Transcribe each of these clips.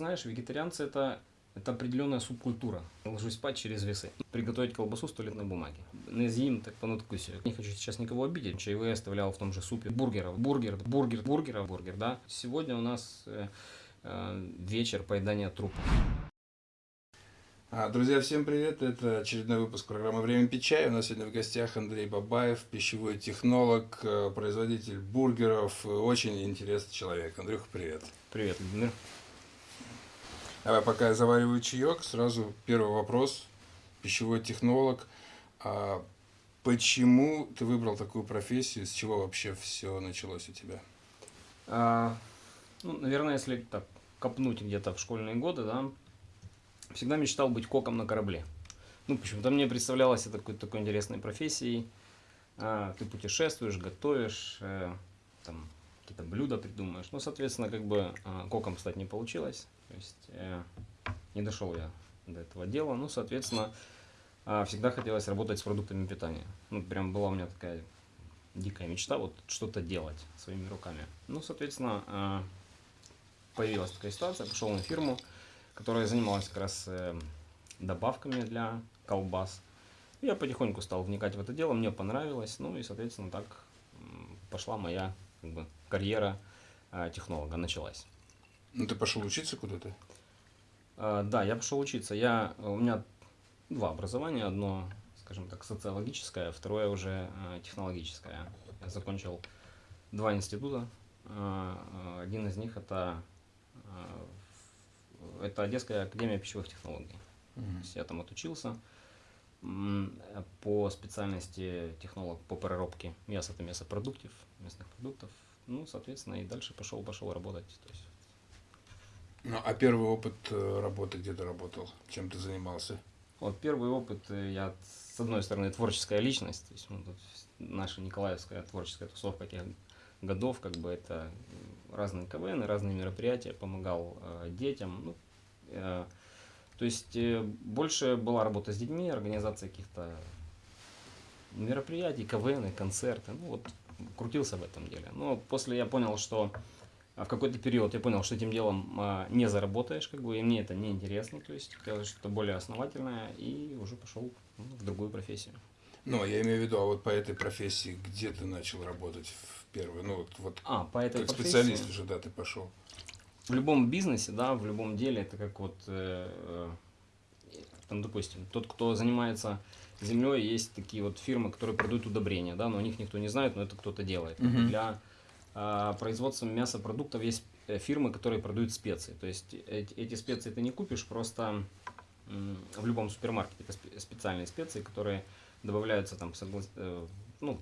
знаешь, вегетарианцы это, это определенная субкультура. Ложусь спать через весы. Приготовить колбасу с туалетной бумаги. Съем, так понадкусь. Не хочу сейчас никого обидеть. Чаевые оставлял в том же супе. Бургеров, бургер, бургер, бургеров, бургер, да. Сегодня у нас э, э, вечер поедания трупов. А, Друзья, всем привет! Это очередной выпуск программы «Время чай». У нас сегодня в гостях Андрей Бабаев, пищевой технолог, э, производитель бургеров. Очень интересный человек. Андрюха, привет! Привет, Владимир. Давай, пока я завариваю чаек, сразу первый вопрос. Пищевой технолог. А почему ты выбрал такую профессию? С чего вообще все началось у тебя? А, ну, наверное, если так копнуть где-то в школьные годы, да, всегда мечтал быть коком на корабле. Ну, почему-то мне представлялось это какой-то такой интересной профессией. А, ты путешествуешь, готовишь, э, там, какие-то блюда придумаешь. Ну, соответственно, как бы э, коком стать не получилось. То есть э, не дошел я до этого дела. Ну, соответственно, э, всегда хотелось работать с продуктами питания. Ну, прям была у меня такая дикая мечта, вот что-то делать своими руками. Ну, соответственно, э, появилась такая ситуация, пошел на фирму, которая занималась как раз э, добавками для колбас. Я потихоньку стал вникать в это дело, мне понравилось, ну и, соответственно, так пошла моя как бы, карьера э, технолога, началась. Ну, ты пошел учиться куда-то? Э, да, я пошел учиться. Я, у меня два образования, одно, скажем так, социологическое, второе уже э, технологическое. Я закончил два института. Э, один из них это э, это Одесская академия пищевых технологий. Mm -hmm. То есть я там отучился по специальности технолог по переработке мяса, это мясопродуктов, местных продуктов. Ну, соответственно, и дальше пошел, пошел работать. То есть... Ну, а первый опыт э, работы где ты работал? Чем ты занимался? Вот первый опыт, э, я, с одной стороны, творческая личность, то есть ну, тут наша Николаевская творческая тусовка тех годов, как бы это разные КВН, разные мероприятия, помогал э, детям. Ну, э, то есть э, больше была работа с детьми, организация каких-то мероприятий, КВН, концерты. Ну вот крутился в этом деле. Но после я понял, что в какой-то период я понял, что этим делом а, не заработаешь, как бы, и мне это не интересно, то есть хотелось что-то более основательное, и уже пошел ну, в другую профессию. Ну, я имею в виду, а вот по этой профессии, где ты начал работать в первый, ну вот, вот а, по этой как профессии? специалист уже, да, ты пошел. В любом бизнесе, да, в любом деле, это как вот, э, там, допустим, тот, кто занимается землей, есть такие вот фирмы, которые продают удобрения, да, но о них никто не знает, но это кто-то делает. -huh. Для э, производства мясопродуктов есть э, фирмы, которые продают специи. То есть эти, специи ты не купишь просто в любом супермаркете. Это специальные специи, которые добавляются там, э, ну,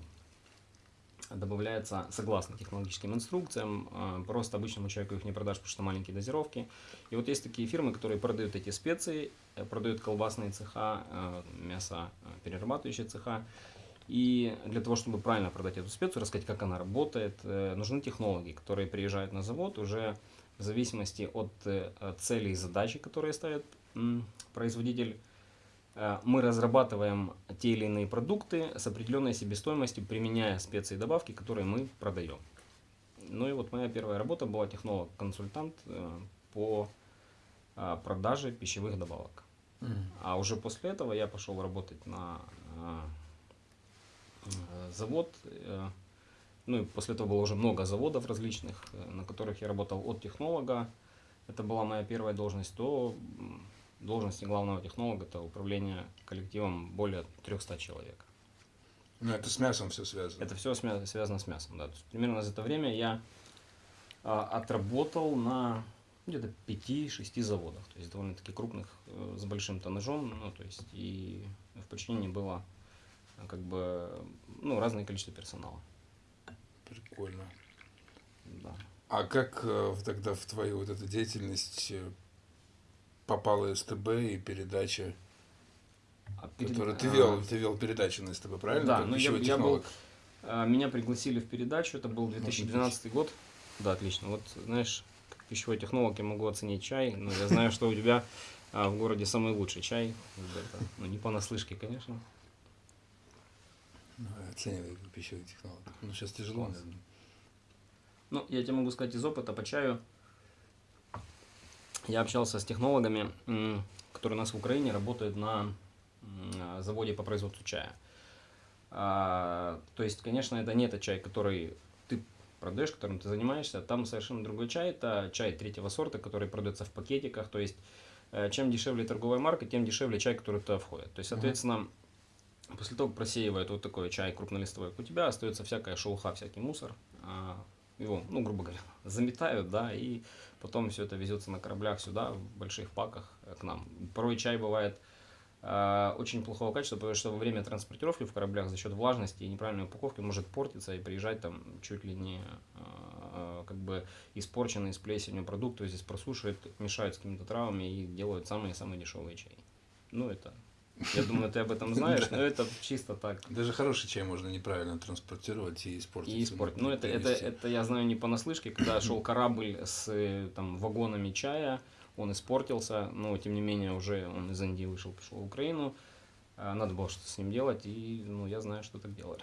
добавляется согласно технологическим инструкциям, просто обычному человеку их не продашь, потому что маленькие дозировки. И вот есть такие фирмы, которые продают эти специи, продают колбасные цеха, мясо перерабатывающие цеха. И для того, чтобы правильно продать эту специю, рассказать, как она работает, нужны технологи, которые приезжают на завод уже в зависимости от целей и задачи, которые ставит производитель Э, мы разрабатываем те или иные продукты с определенной себестоимостью, применяя специи и добавки, которые мы продаем. Ну и вот моя первая работа была технолог-консультант э, по э, продаже пищевых добавок. Mm. А уже после этого я пошел работать на завод. Ну и после этого было уже много заводов различных, на которых я работал от технолога. Это была моя первая должность, то должности главного технолога это управление коллективом более 300 человек. Ну, это с мясом все связано. Это все связано с мясом, да. То есть, примерно за это время я а, отработал на где-то 5-6 заводах, то есть довольно-таки крупных, э, с большим тоннажом, ну, то есть и в подчинении было как бы, ну, разное количество персонала. Прикольно. Да. А как э, тогда в твою вот эту деятельность э, попала СТБ и передача, а перед... которую ты вел, а... ты вел передачу на СТБ, правильно? Да, ну я, я был, а, меня пригласили в передачу, это был 2012 год. Да, отлично. Вот, знаешь, как пищевой технолог я могу оценить чай, но я знаю, что у тебя в городе самый лучший чай. Ну, не понаслышке, конечно. Ну, оцениваю пищевой технолог. Ну, сейчас тяжело, наверное. Ну, я тебе могу сказать из опыта по чаю. я общался с технологами, которые у нас в Украине работают на заводе по производству чая. А, то есть, конечно, это не тот чай, который ты продаешь, которым ты занимаешься. Там совершенно другой чай. Это чай третьего сорта, который продается в пакетиках. То есть, э, чем дешевле торговая марка, тем дешевле чай, который туда входит. То есть, соответственно, после того, как просеивают вот такой чай крупнолистовой, у тебя остается всякая шелуха, всякий мусор. А, Его, ну, грубо говоря, заметают, да, и потом все это везется на кораблях сюда, в больших паках э, к нам. Порой чай бывает э, очень плохого качества, потому что во время транспортировки в кораблях за счет влажности и неправильной упаковки может портиться и приезжать там чуть ли не э, как бы испорченный с плесенью продукт, то есть здесь просушивают, мешают с какими-то травами и делают самые-самые дешевые чаи. Ну, это, я думаю, ты об этом знаешь, но это чисто так. Даже хороший чай можно неправильно транспортировать и испортить. И испортить. Ну, это, это, это я знаю не понаслышке, когда шел корабль с там, вагонами чая, он испортился, но тем не менее уже он из Индии вышел, пришел в Украину. А, Надо было что-то с ним делать, и ну, я знаю, что так делали.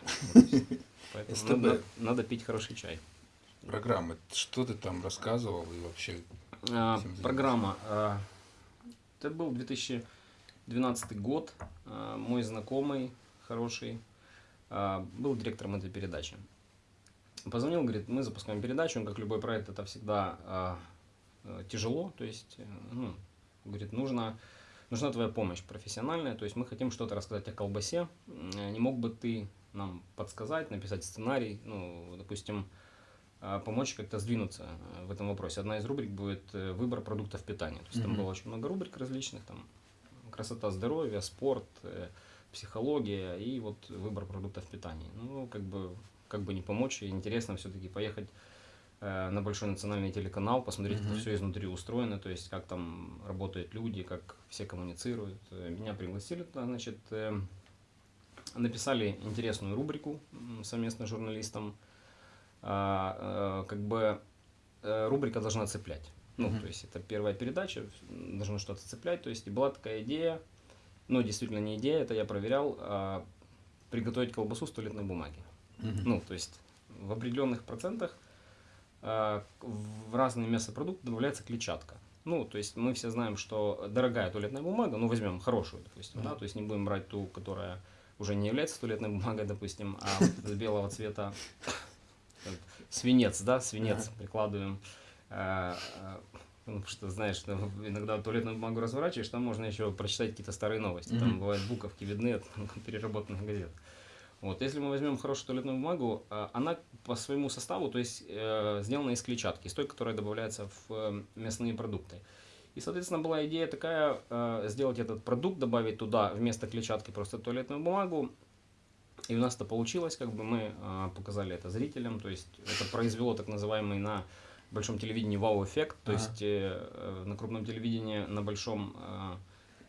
Поэтому надо, надо пить хороший чай. Программы. Что ты там рассказывал и вообще... А, программа. а, Это был 2012 год. а, Мой знакомый, хороший, а, был директором этой передачи. Позвонил, говорит, мы запускаем передачу, как любой проект, это всегда а, э, тяжело, то есть, э, ну, говорит, нужно, нужна твоя помощь профессиональная, то есть мы хотим что-то рассказать о колбасе, М, не мог бы ты нам подсказать, написать сценарий, ну, допустим, помочь как-то сдвинуться э, в этом вопросе. Одна из рубрик будет э, выбор продуктов питания. То есть там Мгм. было очень много рубрик различных, там красота, здоровье, спорт, э, психология и вот выбор продуктов питания. Ну, как бы, как бы не помочь, и интересно все-таки поехать э, на большой национальный телеканал, посмотреть, как Мгм. все изнутри устроено, то есть как там работают люди, как все коммуницируют. Э, Меня пригласили туда, значит, написали интересную рубрику совместно с журналистом. А, как бы рубрика должна цеплять. Ну, Мгм. то есть это первая передача, должно что-то цеплять. То есть и была такая идея, но действительно не идея, это я проверял, а, приготовить колбасу с туалетной бумаги. Мгм. Ну, то есть в определенных процентах а, в разные мясопродукты добавляется клетчатка. Ну, то есть мы все знаем, что дорогая туалетная бумага, ну, возьмем хорошую, допустим, да, Мгм. то есть не будем брать ту, которая уже не является туалетной бумагой, допустим, а белого цвета свинец, да, свинец прикладываем. А, а, ну, что, знаешь, там иногда туалетную бумагу разворачиваешь, там можно еще прочитать какие-то старые новости. Там Мгм. бывают буковки видны от переработанных газет. Вот, если мы возьмем хорошую туалетную бумагу, а, она по своему составу, то есть э, сделана из клетчатки, из той, которая добавляется в э, мясные продукты. И, соответственно, была идея такая, э, сделать этот продукт, добавить туда вместо клетчатки просто туалетную бумагу. И у нас это получилось, как бы мы э, показали это зрителям, то есть это произвело так называемый на большом телевидении вау-эффект, то Ага. есть э, э, на крупном телевидении, на большом,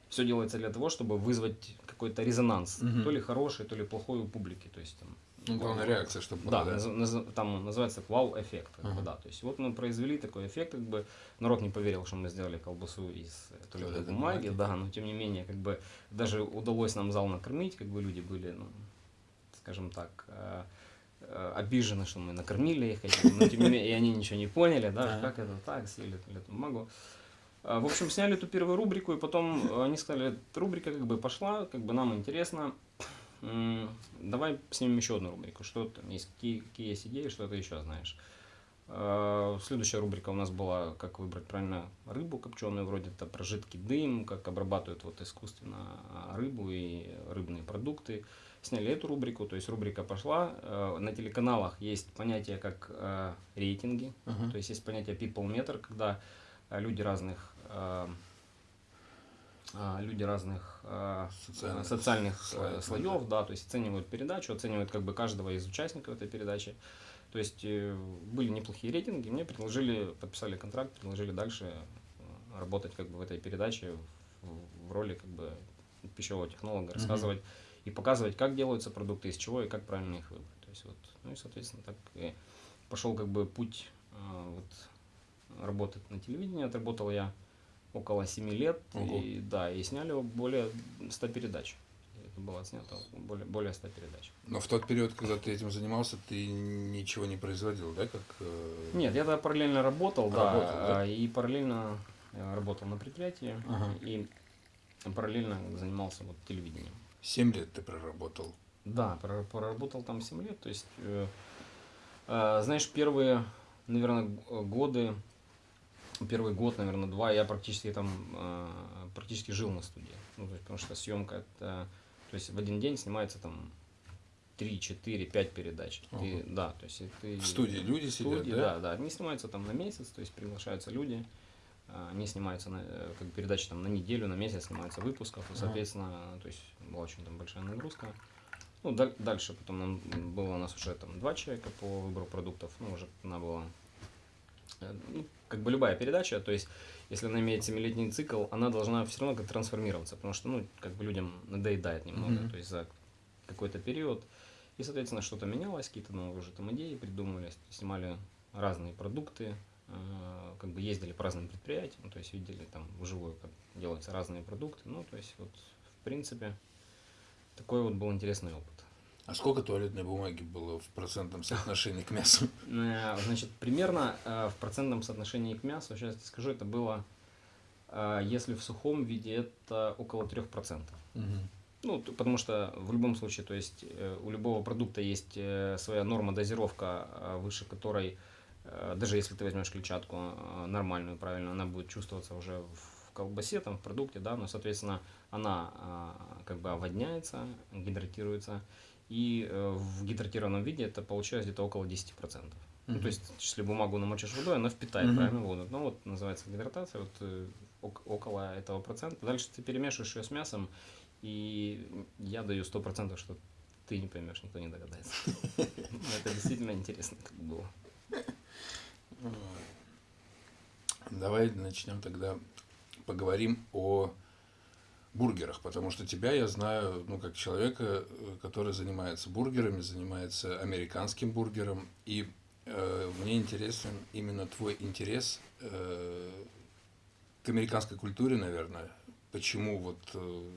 все делается для того, чтобы вызвать какой-то резонанс, Мгм. то ли хороший, то ли плохой у публики, то есть там, Ну, главная реакция, чтобы да, была, да? наз- наз- там называется вау-эффект. как бы, Ага. да. То есть вот мы произвели такой эффект, как бы народ не поверил, что мы сделали колбасу из э, Туалетной бумаги, бумаги. да, но тем не менее, как бы даже удалось нам зал накормить, как бы люди были, ну, скажем так, э, э, обижены, что мы накормили их, но тем не менее, и они ничего не поняли, да, как это так, съели туалетную бумагу. А, В общем, сняли эту первую рубрику, и потом э, они сказали, рубрика как бы пошла, как бы нам интересно, давай снимем еще одну рубрику, что там есть, какие, какие есть идеи, что ты еще знаешь. А, Следующая рубрика у нас была, как выбрать правильно рыбу копченую, вроде это про жидкий дым, как обрабатывают вот искусственно а, рыбу и рыбные продукты. Сняли эту рубрику, то есть рубрика пошла. Э, На телеканалах есть понятие как э, рейтинги, Ага. то есть есть понятие people meter, когда э, люди разных люди разных Социальных социальных, слоев, слоев, да, то есть оценивают передачу, оценивают как бы каждого из участников этой передачи. То есть были неплохие рейтинги, мне предложили, подписали контракт, предложили дальше работать как бы в этой передаче в, в роли как бы пищевого технолога, рассказывать и показывать, как делаются продукты, из чего и как правильно их выбрать. То есть вот, ну и соответственно так и пошел как бы путь э, вот, работы на телевидении, отработал я около 7 лет, Ого. и да, и сняли более 100 передач. Это было снято более, более 100 передач. Но в тот период, когда ты этим занимался, ты ничего не производил, да, как... э, Нет, я тогда параллельно работал, да, Работал, да? а, и параллельно Я работал на предприятии Ага. и параллельно занимался вот телевидением. Семь лет ты проработал. Да, прор- проработал там 7 лет. То есть, э, э, знаешь, первые, наверное, годы, первый год, наверное, два, я практически там э, практически жил на студии. Ну, то есть, потому что съемка это, то есть в один день снимается там 3, 4, 5 передач. Ты- Ага. да, то есть ты В студии люди в сидят, студии, да? да, да. Они снимаются там на месяц, то есть приглашаются люди, они снимаются на, э, как передачи там на неделю, на месяц снимается выпусков, и, соответственно, то есть была очень там большая нагрузка. Ну, даль- дальше потом нам было у нас уже там два человека по выбору продуктов, ну, уже она была, э, ну, как бы любая передача, то есть если она имеет семилетний цикл, она должна все равно как трансформироваться, потому что, ну, как бы людям надоедает немного, Мгм. то есть за какой-то период. И, соответственно, что-то менялось, какие-то новые уже там идеи придумывались, снимали разные продукты, э, как бы ездили по разным предприятиям, то есть видели там вживую, как делаются разные продукты. Ну, то есть вот, в принципе, такой вот был интересный опыт. А сколько туалетной бумаги было в процентном соотношении к мясу? Э, Значит, примерно э, в процентном соотношении к мясу, сейчас я скажу, это было, э, если в сухом виде, это около 3%. Мгм. Ну, потому что в любом случае, то есть э, у любого продукта есть э, своя норма дозировка, э, выше которой, э, даже если ты возьмешь клетчатку э, нормальную, правильно, она будет чувствоваться уже в колбасе, там, в продукте, да, но, соответственно, она э, как бы оводняется, гидратируется, и э, в гидратированном виде это получается где-то около 10%. Ну, Мгм. то есть, если бумагу намочишь водой, она впитает, Мгм. правильно, воду. Ну, вот называется гидратация, вот э, ок- около этого процента. Дальше ты перемешиваешь ее с мясом, и я даю 100%, что ты не поймешь, никто не догадается. Ну, Это действительно интересно как было. Давай начнем тогда поговорим о бургерах, потому что тебя я знаю, ну, как человека, э, который занимается бургерами, занимается американским бургером, и э, мне интересен именно твой интерес э, к американской культуре, наверное. Почему вот э,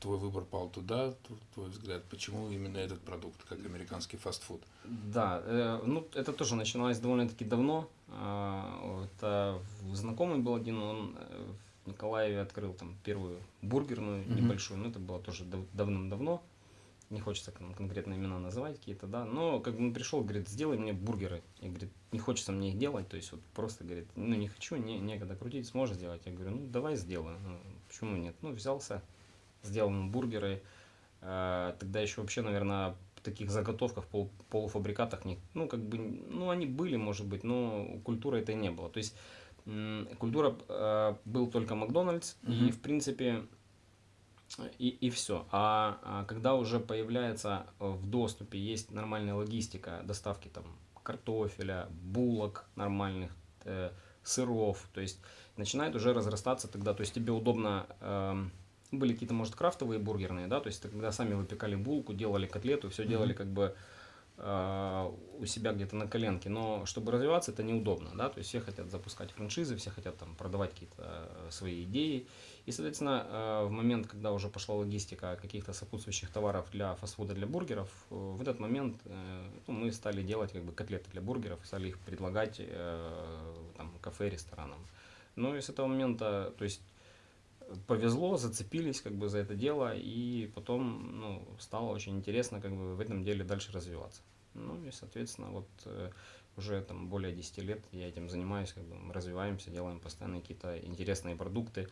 твой выбор пал туда, твой взгляд, почему именно этот продукт, как американский фастфуд? Да, э, ну это тоже начиналось довольно-таки давно. А, Это в- знакомый был один, он э, в Николаеве открыл там первую бургерную Мгм. небольшую, но это было тоже дав- давным-давно. Не хочется кон- конкретно имена называть какие-то, да. Но как бы он пришел, говорит, сделай мне бургеры. И говорит, не хочется мне их делать, то есть вот просто говорит, ну не хочу, не, некогда крутить, сможешь сделать? Я говорю, ну давай сделаю. Ну, почему нет? Ну взялся, сделал ему бургеры. Э, Тогда еще вообще, наверное, таких заготовках, пол- полуфабрикатах, не, ну, как бы, ну, они были, может быть, но культуры этой не было. То есть, культура э, был только Макдональдс, и, Мгм. в принципе, и, и все. А, а когда уже появляется э, в доступе, есть нормальная логистика доставки там картофеля, булок нормальных, э, сыров, то есть начинает уже разрастаться тогда, то есть тебе удобно, эм, были какие-то, может, крафтовые бургерные, да, то есть это когда сами выпекали булку, делали котлету, все делали Мгм. как бы э, у себя где-то на коленке, но чтобы развиваться, это неудобно, да, то есть все хотят запускать франшизы, все хотят там продавать какие-то э, свои идеи, и, соответственно, э, в момент, когда уже пошла логистика каких-то сопутствующих товаров для фастфуда, для бургеров, э, в этот момент ну, мы стали делать как бы котлеты для бургеров, стали их предлагать там, кафе, ресторанам. Ну и с этого момента, то есть повезло, зацепились как бы за это дело, и потом ну, стало очень интересно как бы в этом деле дальше развиваться. Ну и, соответственно, вот э, уже там более 10 лет я этим занимаюсь, как бы мы развиваемся, делаем постоянно какие-то интересные продукты.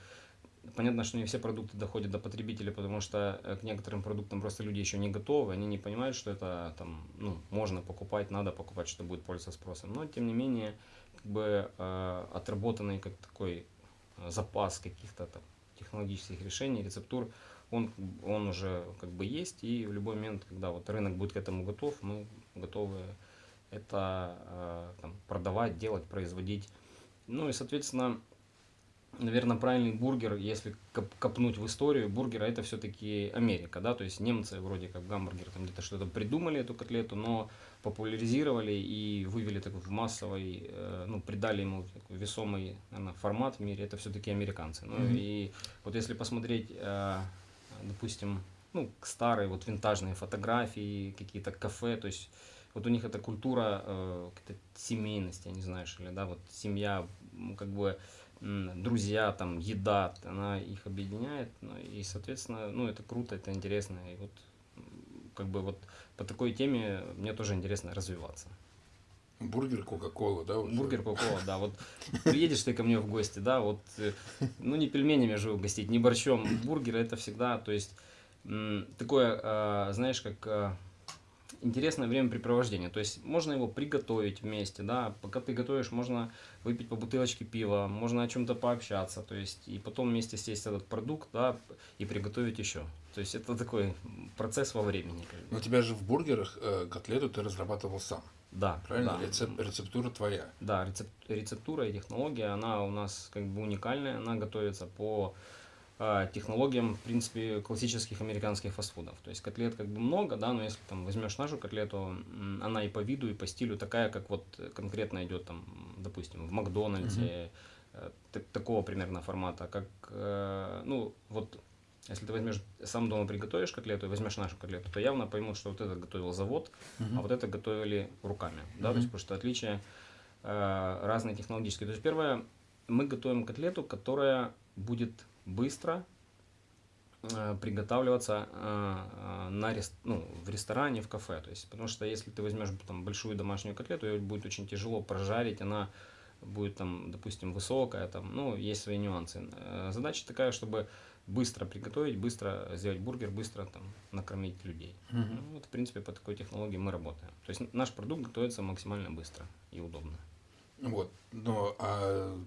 Понятно, что не все продукты доходят до потребителя, потому что э, к некоторым продуктам просто люди еще не готовы, они не понимают, что это там, ну, можно покупать, надо покупать, что будет пользоваться спросом. Но, тем не менее, как бы э, отработанный как такой э, запас каких-то там технологических решений, рецептур, он, он уже как бы есть, и в любой момент, когда вот рынок будет к этому готов, мы готовы это э, там, продавать, делать, производить. Ну и, соответственно, наверное, правильный бургер, если коп- копнуть в историю бургера, это все-таки Америка, да, то есть немцы вроде как гамбургер там где-то что-то придумали эту котлету, но популяризировали и вывели такой в массовый, э, ну, придали ему такой весомый наверное, формат в мире, это все-таки американцы. Ну Мгм. и вот если посмотреть, э, допустим, ну, старые вот винтажные фотографии, какие-то кафе, то есть вот у них эта культура э, какой-то семейности, я не знаю, что ли, да, вот семья, как бы друзья, там, еда, она их объединяет, ну, и, соответственно, ну, это круто, это интересно, и вот, как бы вот по такой теме мне тоже интересно развиваться. Бургер, Кока-Кола, да? уже? Бургер, кока да, вот приедешь ты ко мне в гости, да, вот, э, ну, не пельменями же угостить, не борщом, бургер это всегда, то есть, такое, а, знаешь, как а, интересное времяпрепровождение, то есть, можно его приготовить вместе, да, пока ты готовишь, можно выпить по бутылочке пива, можно о чем-то пообщаться, то есть, и потом вместе съесть этот продукт, да, и приготовить еще, то есть, это такой процесс во времени. Но у тебя же в бургерах э, котлету ты разрабатывал сам, да, правильно? да. Рецеп- рецептура твоя. Да, рецеп- рецептура и технология, она у нас как бы уникальная, она готовится по технологиям, в принципе, классических американских фастфудов. То есть котлет как бы много, да, но если там возьмешь нашу котлету, она и по виду, и по стилю такая, как вот конкретно идет там, допустим, в Макдональдсе, та- такого примерно формата, как, э, ну, вот если ты возьмешь сам дома приготовишь котлету и возьмешь нашу котлету, то явно поймут, что вот это готовил завод, а вот это готовили руками, да, то есть потому что отличия э, разные технологические. То есть первое, мы готовим котлету, которая будет быстро э, приготавливаться э, э, на ну, в ресторане, в кафе. То есть, потому что если ты возьмешь там большую домашнюю котлету, ее будет очень тяжело прожарить, она будет там, допустим, высокая, там, ну, есть свои нюансы. Задача такая, чтобы быстро приготовить, быстро сделать бургер, быстро там накормить людей. Ну, вот, в принципе, по такой технологии мы работаем. То есть наш продукт готовится максимально быстро и удобно. Вот, но а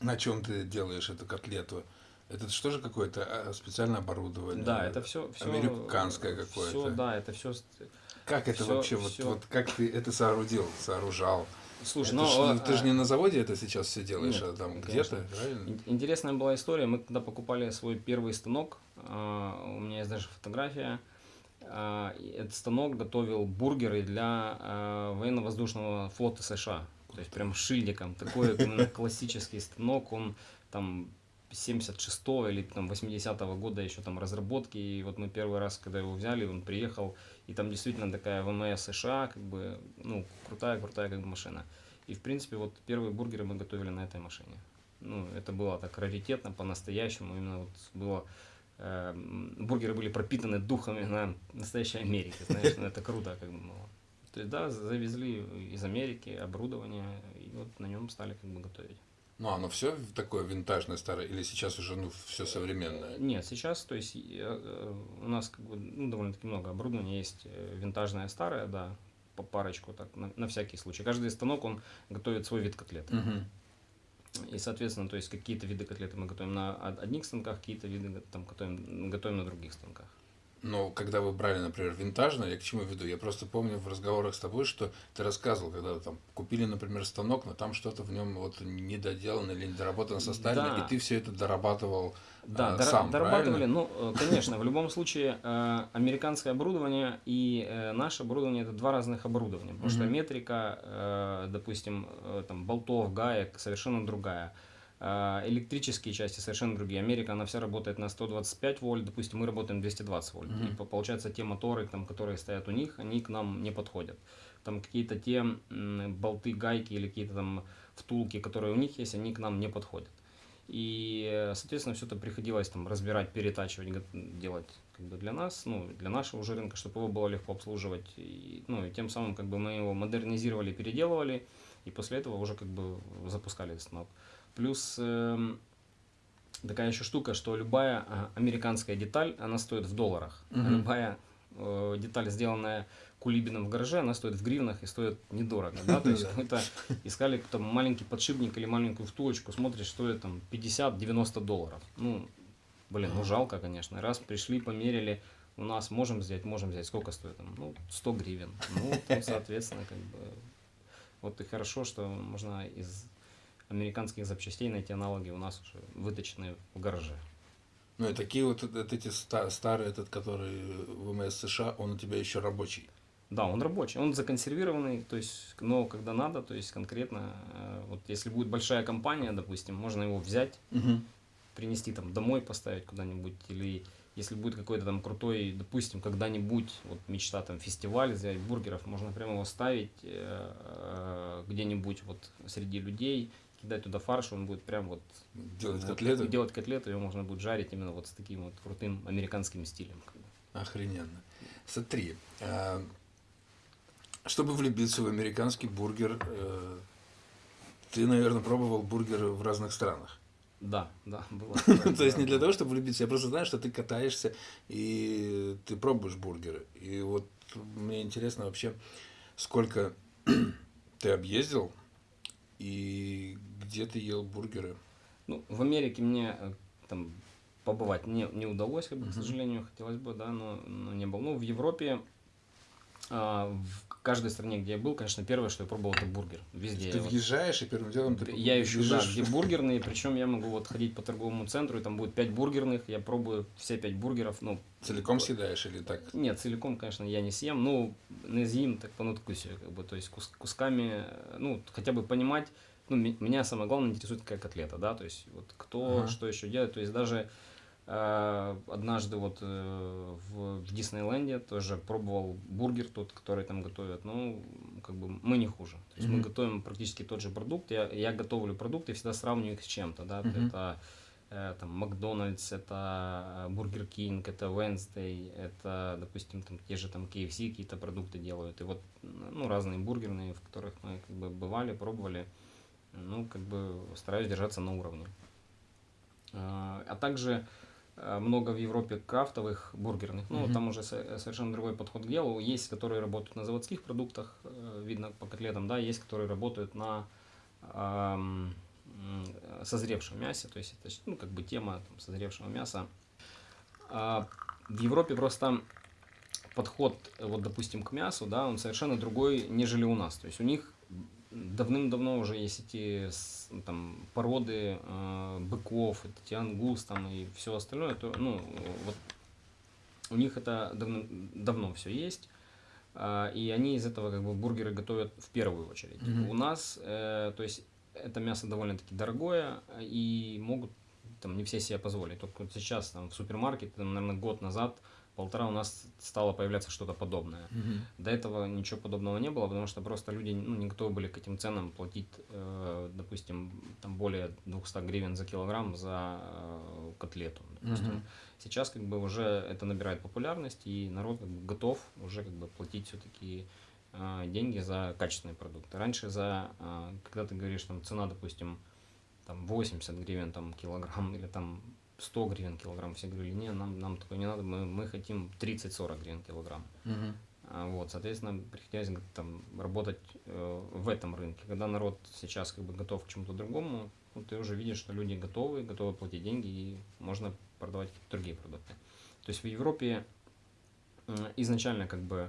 на чем ты делаешь эту котлету? Это что же какое-то а, специальное оборудование? Да, это все, все американское какое-то. Все, да, это все. Как это всё- вообще, вот, всё. вот как ты это соорудил, сооружал? Слушай, Это ну, ж- а, ты же не на заводе это сейчас все делаешь, Нет, а там где-то, правильно? Ин- Интересная была история. Мы когда покупали свой первый станок, а, у меня есть даже фотография. а, Этот станок готовил бургеры для военно-воздушного флота США. То есть прям шильдиком. Такой классический станок. Он там 76 или там 80-го года еще там разработки. И вот мы первый раз, когда его взяли, он приехал, и там действительно такая ВМС США, как бы, ну, крутая-крутая как бы машина. И в принципе вот первые бургеры мы готовили на этой машине. Ну, это было так раритетно, по-настоящему. Именно вот было э, бургеры были пропитаны духами на настоящей Америки, знаешь, ну это круто как бы было. То есть, да, завезли из Америки оборудование, и вот на нем стали как бы готовить. Ну, оно все такое винтажное, старое, или сейчас уже ну, все современное? Нет, сейчас, то есть, э, у нас как бы, ну, довольно-таки много оборудования есть, э, винтажное, старое, да, по парочку, так, на, на всякий случай. Каждый станок, он готовит свой вид котлеты. Мгм. И, соответственно, то есть, какие-то виды котлеты мы готовим на од- одних станках, какие-то виды там готовим, готовим на других станках. Но когда вы брали, например, винтажное, я к чему веду? Я просто помню в разговорах с тобой, что ты рассказывал, когда там купили, например, станок, но там что-то в нем вот недоделано или недоработано составлено, Да. и ты все это дорабатывал Да, а, дора- сам, дорабатывали. правильно? Ну, э, конечно, в любом случае, э, американское оборудование и э, наше оборудование это два разных оборудования. Потому что метрика, э, допустим, э, там, болтов, гаек совершенно другая. Э, Электрические части совершенно другие. Америка, она вся работает на 125 вольт, допустим, мы работаем 220 вольт. Мгм. И по- получается, те моторы, там, которые стоят у них, они к нам не подходят. Там какие-то те болты, гайки или какие-то там втулки, которые у них есть, они к нам не подходят. И, соответственно, все это приходилось там разбирать, перетачивать, делать как бы для нас, ну, для нашего уже рынка, чтобы его было легко обслуживать. И, ну, и тем самым как бы мы его модернизировали, переделывали, и после этого уже как бы запускали станок. Плюс эм, такая еще штука, что любая а, американская деталь, она стоит в долларах. Мгм. Любая э, деталь, сделанная Кулибином в гараже, она стоит в гривнах и стоит недорого. Да? То есть какой-то искали там маленький подшипник или маленькую втулочку, смотришь, стоит там 50-90 долларов. Ну, блин, ну жалко, конечно. Раз пришли, померили, у нас можем взять, можем взять. Сколько стоит там? Ну, 100 гривен. Ну, там, соответственно, как бы... Вот и хорошо, что можно из американских запчастей найти аналоги у нас уже выточенные в гараже. Ну и такие вот, вот эти ста- старые, этот, который ВМС США, он у тебя еще рабочий. Да, он рабочий, он законсервированный, то есть, но когда надо, то есть конкретно, э, вот если будет большая компания, допустим, можно его взять, принести там домой, поставить куда-нибудь, или если будет какой-то там крутой, допустим, когда-нибудь, вот мечта там фестиваль взять бургеров, можно прямо его ставить э, э, где-нибудь вот среди людей, кидать туда фарш, он будет прям вот Делать вот котлеты? делать котлету, его можно будет жарить именно вот с таким вот крутым американским стилем. Охрененно. Смотри, а, чтобы влюбиться в американский бургер, э, ты, наверное, пробовал бургеры в разных странах. Да, да, было. То есть не для того, чтобы влюбиться, я просто знаю, что ты катаешься и ты пробуешь бургеры. И вот мне интересно вообще, сколько ты объездил и где ты ел бургеры. Ну, в Америке мне э, там побывать не, не удалось, как бы, Мгм. к сожалению, хотелось бы, да, но, но не было. Ну, в Европе, а, в каждой стране, где я был, конечно, первое, что я пробовал, это бургер. Везде. Ты я вот- въезжаешь и первым делом ты я ищу, да, где бургерные, причем я могу вот ходить по торговому центру, и там будет 5 бургерных, я пробую все 5 бургеров, ну, Целиком съедаешь или так? нет, целиком, конечно, я не съем, ну, не съем, так по надкусию, как бы, то есть кус- кусками, ну, хотя бы понимать, ну, ме- меня самое главное интересует какая котлета, да, то есть вот кто Ага. что еще делает, то есть даже однажды вот э, в, в Диснейленде тоже пробовал бургер тот, который там готовят, ну, как бы мы не хуже, то есть мы Мгм. готовим практически тот же продукт, я, я готовлю продукт и всегда сравниваю их с чем-то, да, Мгм. это э, там Макдональдс, это Бургер Кинг, это Wendy's, это, допустим, там те же там KFC какие-то продукты делают. И вот, ну, разные бургерные, в которых мы как бы бывали, пробовали, ну, как бы стараюсь держаться на уровне. А также э, много в Европе крафтовых бургерных, ну, Мгм. там уже со- совершенно другой подход к делу. Есть, которые работают на заводских продуктах, э, видно по котлетам, да, есть, которые работают на ам, м, созревшем мясе, то есть это ну, как бы тема там, созревшего мяса. А в Европе просто подход, э, вот, допустим, к мясу, да, он совершенно другой, нежели у нас. То есть у них давным-давно уже есть эти там, породы э, быков, эти ангус там и все остальное. То, ну, вот у них это давно, давно все есть. а, И они из этого как бы бургеры готовят в первую очередь. Мгм. У нас, э, то есть, это мясо довольно-таки дорогое, и могут там не все себе позволить. Только вот сейчас там в супермаркете, там, наверное, год назад, полтора у нас стало появляться что-то подобное. Мгм. До этого ничего подобного не было, потому что просто люди ну, не готовы были к этим ценам платить, э, допустим, там более 200 гривен за килограмм за э, котлету. допустим. Сейчас как бы уже это набирает популярность, и народ как бы готов уже как бы платить все-таки деньги за качественные продукты. Раньше за, э, когда ты говоришь, там цена, допустим, там 80 гривен там килограмм или там 100 гривен килограмм, все говорили, не, нам, нам такое не надо, мы, мы хотим 30-40 гривен килограмм. А, Вот, соответственно, приходилось там работать э, в этом рынке. Когда народ сейчас как бы готов к чему-то другому, ну, ты уже видишь, что люди готовы, готовы платить деньги, и можно продавать какие-то другие продукты. То есть в Европе м, изначально как бы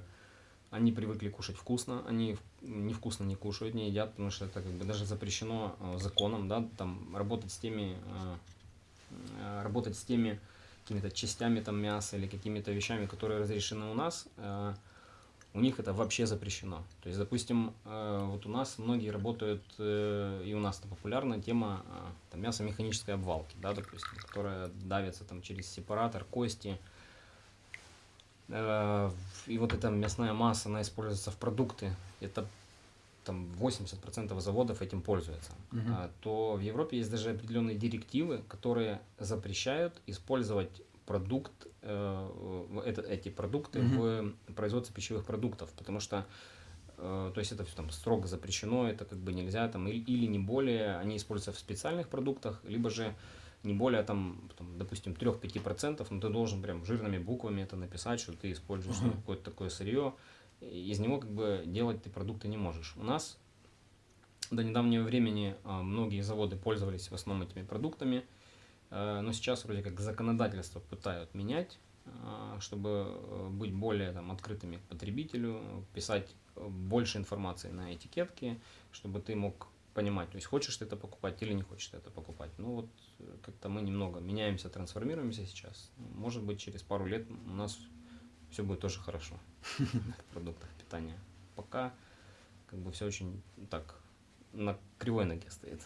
они привыкли кушать вкусно, они невкусно не кушают, не едят, потому что это как бы даже запрещено э, законом, да, там работать с теми, э, э, работать с теми какими-то частями там мяса или какими-то вещами, которые разрешены у нас, э, у них это вообще запрещено. То есть, допустим, э, вот у нас многие работают, э, и у нас это популярная тема э, там, мясо механической обвалки, да, допустим, которая давится там через сепаратор, кости. Э, И вот эта мясная масса, она используется в продукты. Это там 80% заводов этим пользуются. Мгм. А, то в Европе есть даже определенные директивы, которые запрещают использовать продукт, э, это, эти продукты в производстве пищевых продуктов, потому что э, то есть это всё там строго запрещено, это как бы нельзя там или, или не более, они используются в специальных продуктах, либо же не более там, там допустим 3-5%, но ты должен прям жирными буквами это написать, что ты используешь Мгм. какое-то такое сырье, из него как бы делать ты продукты не можешь. У нас до недавнего времени а, многие заводы пользовались в основном этими продуктами, э, но сейчас вроде как законодательство пытают менять, а, чтобы быть более там, открытыми к потребителю, писать больше информации на этикетке, чтобы ты мог понимать, то есть хочешь ты это покупать или не хочешь ты это покупать. Ну вот э, как-то мы немного меняемся, трансформируемся сейчас. Может быть через пару лет у нас все будет тоже хорошо в продуктах питания. Пока как бы все очень так на кривой ноге стоит.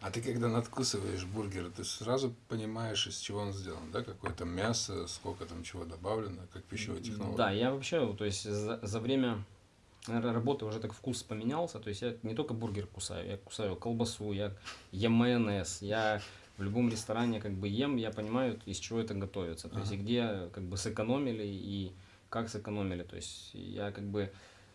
А ты когда надкусываешь бургер, ты сразу понимаешь, из чего он сделан, да? Какое там мясо, сколько там чего добавлено, как пищевая технология. Да, я вообще, то есть за, за время работы уже так вкус поменялся. То есть я не только бургер кусаю, я кусаю колбасу, я ем майонез, я в любом ресторане как бы ем, я понимаю, из чего это готовится. То есть и где как бы сэкономили и как сэкономили. То есть я как бы,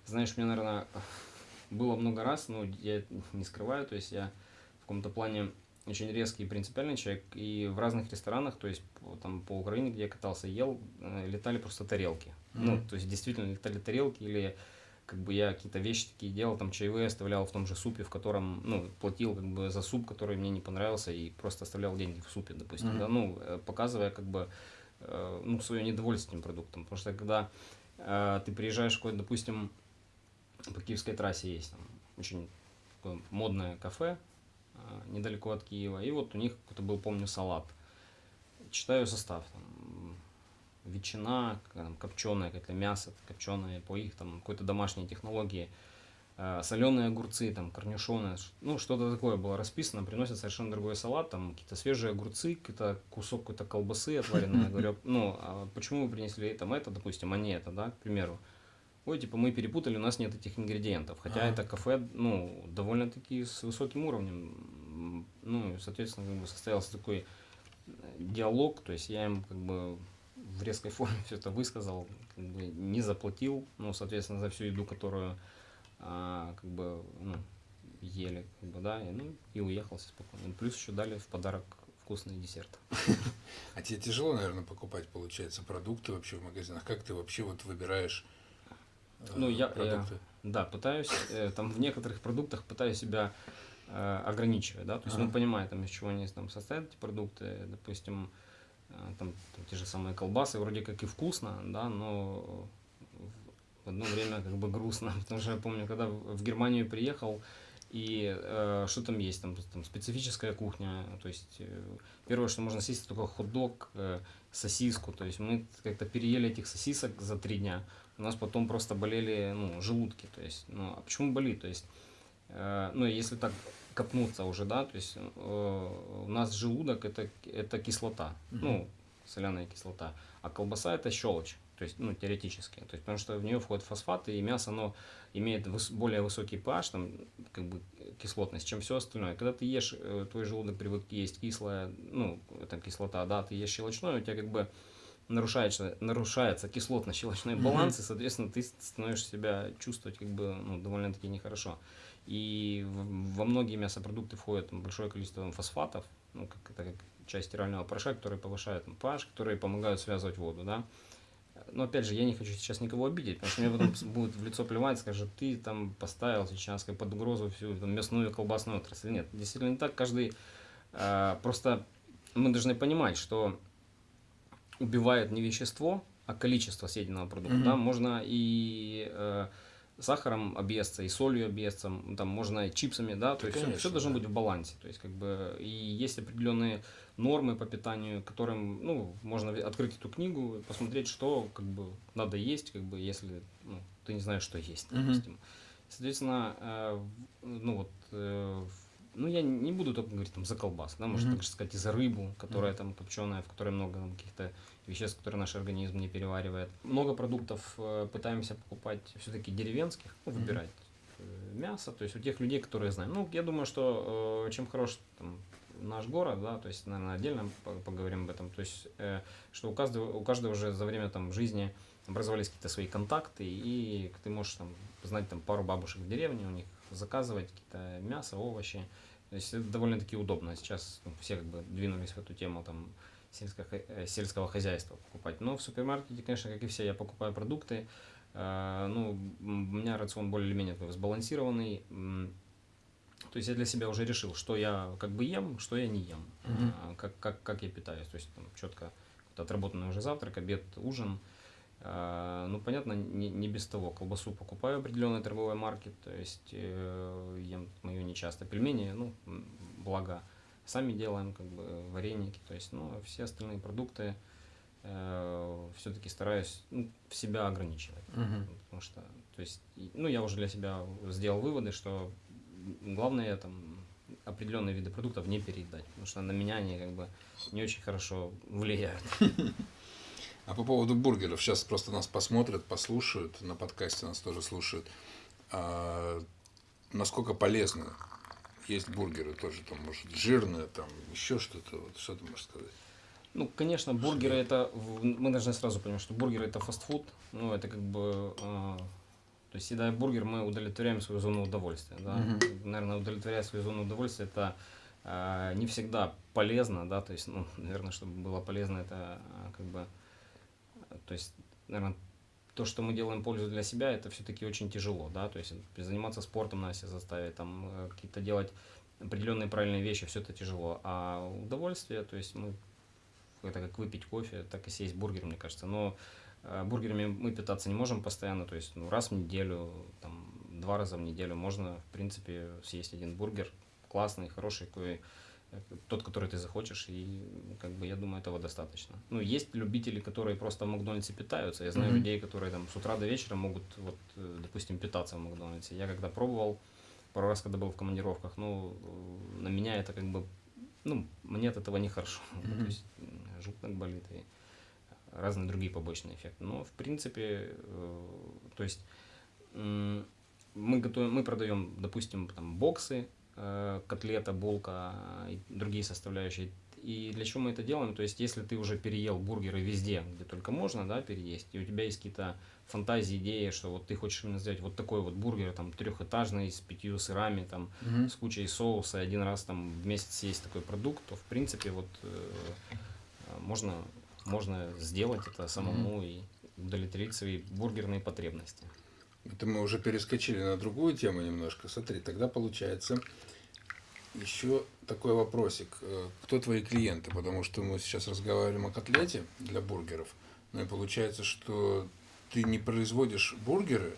знаешь, мне, наверное, было много раз, но я не скрываю, то есть я в каком-то плане очень резкий и принципиальный человек, и в разных ресторанах, то есть там по Украине, где я катался, ел, э, летали просто тарелки. Mm-hmm. Ну, то есть действительно летали тарелки, или как бы я какие-то вещи такие делал, там чаевые оставлял в том же супе, в котором, ну, платил как бы за суп, который мне не понравился, и просто оставлял деньги в супе, допустим, mm-hmm. да, ну, э, показывая как бы, э, ну, свое недовольство этим продуктом, потому что когда э, ты приезжаешь в какое-то, допустим, по Киевской трассе есть там очень модное кафе, Э, недалеко от Киева. И вот у них какой-то был, помню, салат. Читаю состав. Там, ветчина, там, копченое какое-то мясо, копченое по их там какой-то домашней технологии. Э, соленые огурцы, там, корнишоны, ну, что-то такое было расписано, приносят совершенно другой салат, там, какие-то свежие огурцы, какой-то кусок какой-то колбасы отваренной, говорю, ну, а почему вы принесли там это, допустим, а не это, да, к примеру ой, типа мы перепутали, у нас нет этих ингредиентов. Хотя а. это кафе, ну, довольно-таки с высоким уровнем. Ну, соответственно, как бы состоялся такой э, диалог, то есть я им как бы в резкой форме все это высказал, как бы не заплатил, ну, соответственно, за всю еду, которую а, как бы, ну, ели, как бы, да, и, ну, и уехал спокойно. Плюс еще дали в подарок вкусный десерт. А тебе тяжело, наверное, покупать, получается, продукты вообще в магазинах? Как ты вообще вот выбираешь ну, я, я, да, пытаюсь, э, там в некоторых продуктах пытаюсь себя э, ограничивать, да, то есть, ага. ну, понимаю, там, из чего они там состоят эти продукты, допустим, э, там, там те же самые колбасы, вроде как и вкусно, да, но в одно время как бы грустно, потому что я помню, когда в Германию приехал, и э, что там есть, там, там специфическая кухня, то есть э, первое, что можно съесть, это только хот-дог, э, сосиску, то есть мы как-то переели этих сосисок за три дня, у нас потом просто болели ну, желудки. То есть, ну, а почему болит? То есть, э, ну, если так копнуться уже, да, то есть э, у нас желудок это, это кислота, угу. ну, соляная кислота, а колбаса это щелочь, то есть, ну, теоретически, то есть, потому что в нее входят фосфаты, и мясо, оно имеет выс более высокий pH, там, как бы, кислотность, чем все остальное. Когда ты ешь, э, твой желудок привык есть кислое, ну, это кислота, да, ты ешь щелочное, у тебя как бы нарушается, нарушается кислотно-щелочной баланс, mm-hmm. и, соответственно, ты становишься себя чувствовать как бы ну, довольно-таки нехорошо. И во многие мясопродукты входит там, большое количество фосфатов, ну, как, это как часть стирального порошка, которые повышают там, pH, которые помогают связывать воду, да. Но опять же, я не хочу сейчас никого обидеть, потому что мне потом будут в лицо плевать, скажут, ты там поставил сейчас как под угрозу всю там, мясную колбасную отрасль. Нет, действительно не так. Каждый э, просто мы должны понимать, что убивает не вещество, а количество съеденного продукта. Mm-hmm. Да? Можно и э, сахаром объесться, и солью объесться, там можно чипсами, да, то есть Конечно, все, все должно да. быть в балансе. То есть, как бы, и есть определенные нормы по питанию, которым, ну, можно открыть эту книгу, посмотреть, что, как бы, надо есть, как бы, если, ну, ты не знаешь, что есть, допустим. Mm-hmm. Соответственно, э, ну, вот, э, ну, я не буду только говорить там за колбас, да, можно mm-hmm. также сказать и за рыбу, которая mm-hmm. там копченая, в которой много там, каких-то веществ, которые наш организм не переваривает. Много продуктов э, пытаемся покупать все-таки деревенских, ну, выбирать mm-hmm. мясо, то есть у тех людей, которые знаем. Ну, я думаю, что э, чем хорош там, наш город, да, то есть, наверное, отдельно поговорим об этом, то есть, э, что у каждого, у каждого уже за время там жизни образовались какие-то свои контакты, и ты можешь там знать там пару бабушек в деревне, у них заказывать какие-то мясо, овощи. То есть это довольно-таки удобно. Сейчас ну, все как бы двинулись в эту тему там сельского, э, сельского хозяйства покупать. Но в супермаркете, конечно, как и все, я покупаю продукты. Э, ну, у меня рацион более или менее сбалансированный. То есть я для себя уже решил, что я как бы ем, что я не ем, mm-hmm. как, как, как я питаюсь. То есть там четко отработанный уже завтрак, обед, ужин. А, ну, понятно, не, не без того. Колбасу покупаю определенной торговой марки, то есть э, ем мою нечасто. Пельмени, ну, благо, сами делаем, как бы, вареники, то есть, ну, все остальные продукты э, все-таки стараюсь ну, в себя ограничивать. Uh-huh. Потому что, то есть, ну, я уже для себя сделал выводы, что главное там определенные виды продуктов не переедать, потому что на меня они как бы не очень хорошо влияют. А по поводу бургеров, сейчас просто нас посмотрят, послушают, на подкасте нас тоже слушают. А насколько полезно есть бургеры тоже, там, может, жирное, там, еще что-то, вот, что ты можешь сказать? Ну, конечно, бургеры это, мы должны сразу понимать, что бургеры это фастфуд, ну, это как бы, э, то есть, едая бургер, мы удовлетворяем свою зону удовольствия, да, Мгм. наверное, удовлетворяя свою зону удовольствия, это э, не всегда полезно, да, то есть, ну, наверное, чтобы было полезно, это э, как бы, то есть, наверное, то, что мы делаем пользу для себя, это все-таки очень тяжело, да, то есть заниматься спортом надо себя заставить, там э, какие-то делать определенные правильные вещи, все это тяжело, а удовольствие, то есть мы это как выпить кофе, так и съесть бургер, мне кажется. Но э, бургерами мы питаться не можем постоянно, то есть ну, раз в неделю, там, два раза в неделю можно, в принципе, съесть один бургер, классный, хороший, какой, тот, который ты захочешь, и как бы я думаю, этого достаточно. Ну, есть любители, которые просто в Макдональдсе питаются. Я знаю Мгм. людей, которые там с утра до вечера могут, вот, э, допустим, питаться в Макдональдсе. Я когда пробовал, пару раз, когда был в командировках, ну, на меня это как бы, ну, мне от этого нехорошо. Мгм. То есть желудок болит и разные другие побочные эффекты. Но, в принципе, э, то есть мы готовим, мы продаем, допустим, там боксы, котлета, булка и другие составляющие. И для чего мы это делаем? То есть, если ты уже переел бургеры везде, где только можно, да, переесть, и у тебя есть какие-то фантазии, идеи, что вот ты хочешь именно сделать вот такой вот бургер, там, трехэтажный, с пятью сырами, там, Мгм. с кучей соуса, один раз там в месяц съесть такой продукт, то, в принципе, вот э, э, можно, можно сделать это самому и удовлетворить свои бургерные потребности. Это мы уже перескочили на другую тему немножко. Смотри, тогда получается еще такой вопросик. Э, Кто твои клиенты? Потому что мы сейчас разговариваем о котлете для бургеров. Ну и получается, что ты не производишь бургеры,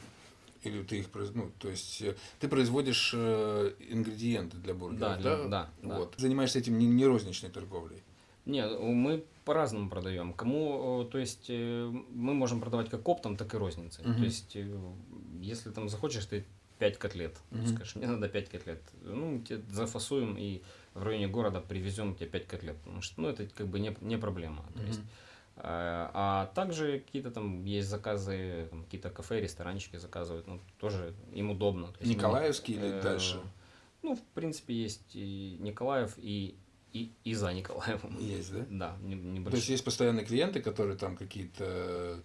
или ты их ну, то есть э, ты производишь э, ингредиенты для бургеров, Да, да? да, да. Вот. Занимаешься этим не, не розничной торговлей. Не, мы по-разному продаем. Кому, э, то есть, э, мы можем продавать как оптом, так и розницей. Мгм. То есть, э, если там захочешь ты 5 котлет, Мгм. скажешь, мне надо 5 котлет, ну, тебе зафасуем и в районе города привезем тебе 5 котлет. Потому что, ну, это как бы не, не проблема. То есть, а а также какие-то там есть заказы, какие-то кафе, ресторанчики заказывают, ну, тоже им удобно. То есть, мы, Николаевский или э, дальше? Ну, в принципе, есть и Николаев, и, и, и за Николаевым. Есть, да? Да, не- То есть небольшой. есть постоянные клиенты, которые там какие-то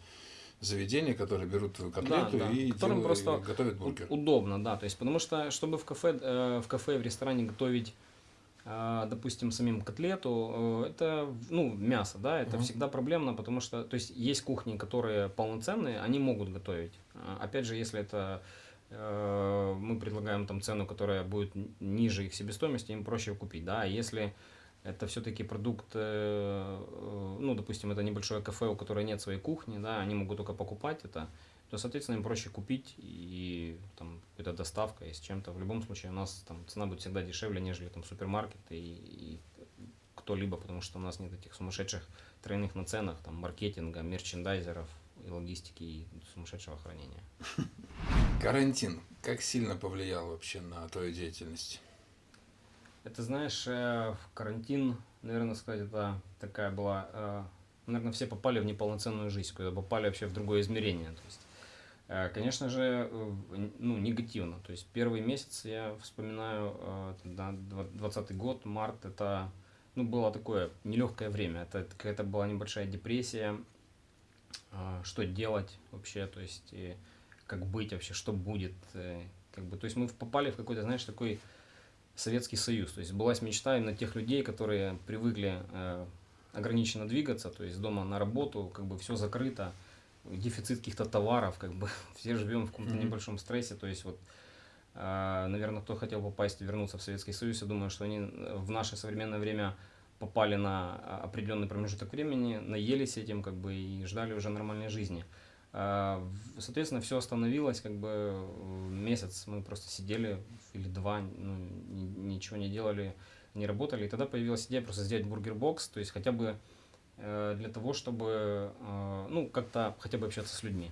заведения, которые берут твою котлету да. и Которым делают- просто готовят бургер. Удобно, да. То есть, потому что, чтобы в кафе, э, в кафе, в ресторане готовить, э, допустим, самим котлету, э, это, ну, мясо, да, это Мгм. всегда проблемно, потому что, то есть, есть кухни, которые полноценные, они могут готовить. А, Опять же, если это мы предлагаем там цену, которая будет ниже их себестоимости, им проще купить, да. А если это все-таки продукт, э, э, ну, допустим, это небольшое кафе, у которого нет своей кухни, да, они могут только покупать это, то, соответственно, им проще купить и там это доставка и с чем-то. В любом случае у нас там цена будет всегда дешевле, нежели там супермаркет и, и кто-либо, потому что у нас нет этих сумасшедших тройных наценок, там маркетинга, мерчендайзеров и логистики и сумасшедшего хранения. Карантин как сильно повлиял вообще на твою деятельность? Это, знаешь, э, в карантин, наверное, сказать, это такая была, э, наверное, все попали в неполноценную жизнь, когда попали вообще в другое измерение. То есть, э, конечно же, ну, негативно. То есть первый месяц я вспоминаю, э, да, 20 год, март, это, ну, было такое нелегкое время. Это какая-то была небольшая депрессия, что делать вообще, то есть, и как быть вообще, что будет, как бы, то есть мы попали в какой-то, знаешь, такой Советский Союз. То есть была мечта именно тех людей, которые привыкли э, ограниченно двигаться, то есть дома на работу, как бы все закрыто, дефицит каких-то товаров, как бы все живем в каком-то Мгм. небольшом стрессе. То есть вот, э, наверное, кто хотел попасть, вернуться в Советский Союз, я думаю, что они э, в наше современное время попали на а, определенный промежуток времени, наелись этим, как бы, и ждали уже нормальной жизни. А, Соответственно, все остановилось, как бы месяц мы просто сидели или два, ну, ни- ничего не делали, не работали. И тогда появилась идея просто сделать бургер-бокс, то есть хотя бы э, для того, чтобы, э, ну, как-то хотя бы общаться с людьми.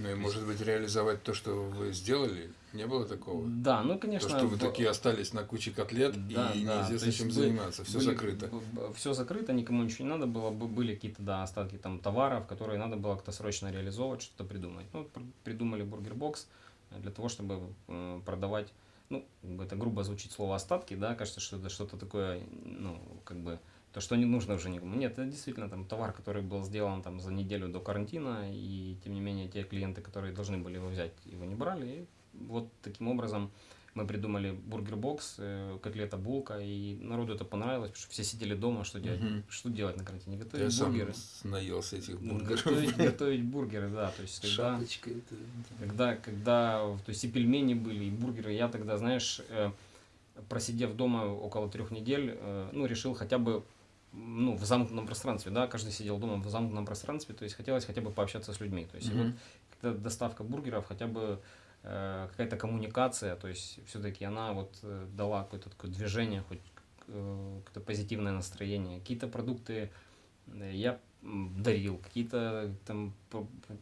Ну и может быть реализовать то, что вы сделали, не было такого? Да, ну, конечно. то, что вы в- такие остались на куче котлет Да, и да, неизвестно чем бы- заниматься, все были- закрыто. Все закрыто, никому ничего не надо было, бы- были какие-то да, остатки там товаров, которые надо было как-то срочно реализовывать, что-то придумать. Ну, придумали бургер-бокс, для того, чтобы э, продавать, ну, это грубо звучит слово остатки, да, кажется, что это что-то такое, ну, как бы, то, что не нужно уже никому. Нет, это действительно там товар, который был сделан там за неделю до карантина, и тем не менее те клиенты, которые должны были его взять, его не брали. И вот таким образом мы придумали бургер-бокс, э, котлета булка, и народу это понравилось, потому что все сидели дома, что делать, что делать на карантине, Я готовить сам бургеры. с- наелся этих бургеров. Готовить, готовить бургеры, да, то есть когда, Шапочка это. когда, когда, то есть и пельмени были, и бургеры, я тогда, знаешь, э, просидев дома около трех недель, э, ну, решил хотя бы ну, в замкнутом пространстве, да, каждый сидел дома в замкнутом пространстве, то есть хотелось хотя бы пообщаться с людьми, то есть и вот когда доставка бургеров, хотя бы э, какая-то коммуникация, то есть все-таки она вот э, дала какое-то такое движение, хоть э, какое-то позитивное настроение. Какие-то продукты э, я дарил, какие-то там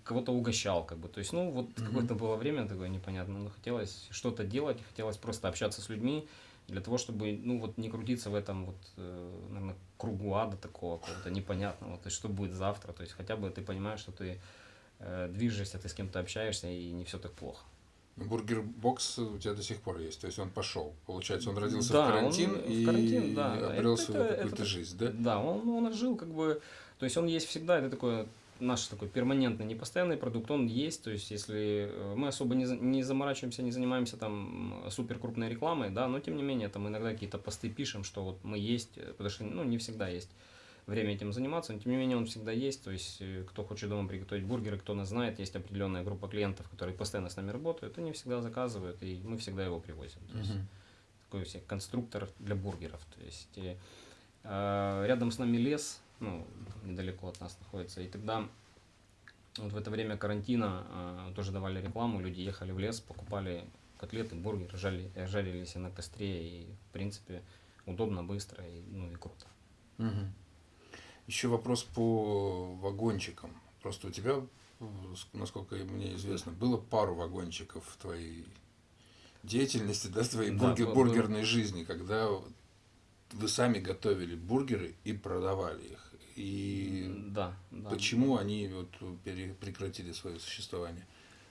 кого-то угощал, как бы. То есть, ну, вот Мгм. какое-то было время такое непонятное, но хотелось что-то делать, хотелось просто общаться с людьми для того, чтобы, ну, вот не крутиться в этом вот, наверное, кругу ада такого какого-то непонятного, то есть, что будет завтра, то есть, хотя бы ты понимаешь, что ты э, движешься, ты с кем-то общаешься, и не все так плохо. Бургер-бокс у тебя до сих пор есть, то есть он пошел. Получается, он родился Да, в карантин он в и карантин, да, обрел Это- свою какую-то жизнь, да? Да, он, он жил как бы, то есть он есть всегда, это такой наш такой перманентный, непостоянный продукт, он есть, то есть если э, мы особо не, не заморачиваемся, не занимаемся там супер крупной рекламой, да, но тем не менее там иногда какие-то посты пишем, что вот мы есть, э, потому что, ну, не всегда есть время этим заниматься, но тем не менее он всегда есть, то есть э, кто хочет дома приготовить бургеры, кто нас знает, есть определенная группа клиентов, которые постоянно с нами работают, они всегда заказывают, и мы всегда его привозим. То есть, Мгм. такой себе конструктор для бургеров. То есть э, рядом с нами лес, ну, недалеко от нас находится. И тогда вот в это время карантина э, тоже давали рекламу, люди ехали в лес, покупали котлеты, бургеры, жали, жарились на костре, и в принципе удобно, быстро и, ну, и круто. Мгм. Еще вопрос по вагончикам. Просто у тебя, насколько мне известно, было пару вагончиков в твоей деятельности, да, в твоей Да, бургер- был- бургерной жизни, когда вы сами готовили бургеры и продавали их. И Да, да. почему они вот прекратили свое существование?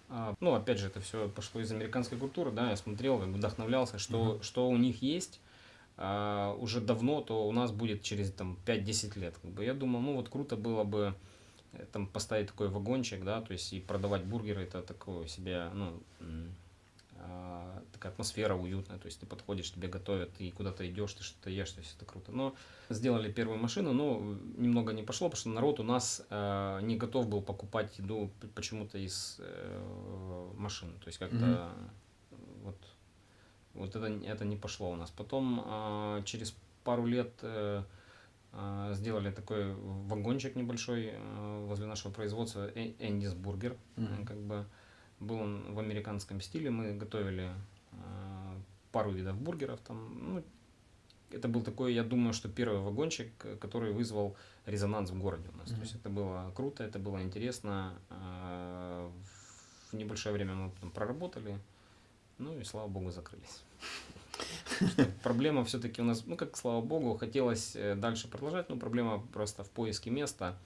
А, Ну, опять же, это все пошло из американской культуры, да, я смотрел, как бы вдохновлялся, что, Мгм. что у них есть а, уже давно, то у нас будет через там 5-10 лет. Как бы. Я думал, ну вот круто было бы э, там поставить такой вагончик, да, то есть и продавать бургеры, это такое себе, ну, такая атмосфера уютная, то есть ты подходишь, тебе готовят, ты куда-то идешь, ты что-то ешь, то есть это круто. Но сделали первую машину, но немного не пошло, потому что народ у нас э, не готов был покупать еду почему-то из э, машин, то есть как-то Мгм. э, вот, вот это, это не пошло у нас. Потом э, через пару лет э, э, сделали такой вагончик небольшой э, возле нашего производства Э- Эндис Бургер, Мгм. как бы был он в американском стиле, мы готовили э, пару видов бургеров там, ну, это был такой, я думаю, что первый вагончик, который вызвал резонанс в городе у нас. Мгм. То есть это было круто, это было интересно. э, В небольшое время мы потом проработали, ну и слава богу закрылись. Проблема все-таки у нас, ну как слава богу, хотелось э, дальше продолжать, но проблема просто в поиске места.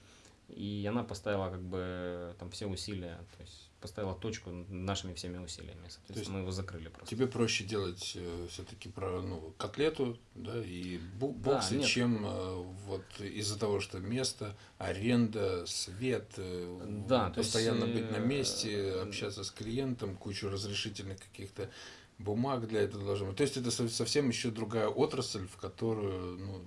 И она поставила как бы там все усилия, то есть поставила точку нашими всеми усилиями. Соответственно, есть мы его закрыли просто. Тебе проще делать все-таки про ну, котлету, да, и бу- Да, боксы, нет. чем э, вот из-за того, что место, аренда, свет, э, Да, то есть, постоянно быть на э, месте, общаться с клиентом, кучу разрешительных каких-то бумаг для этого должно быть. То есть это со- совсем еще другая отрасль, в которую, ну,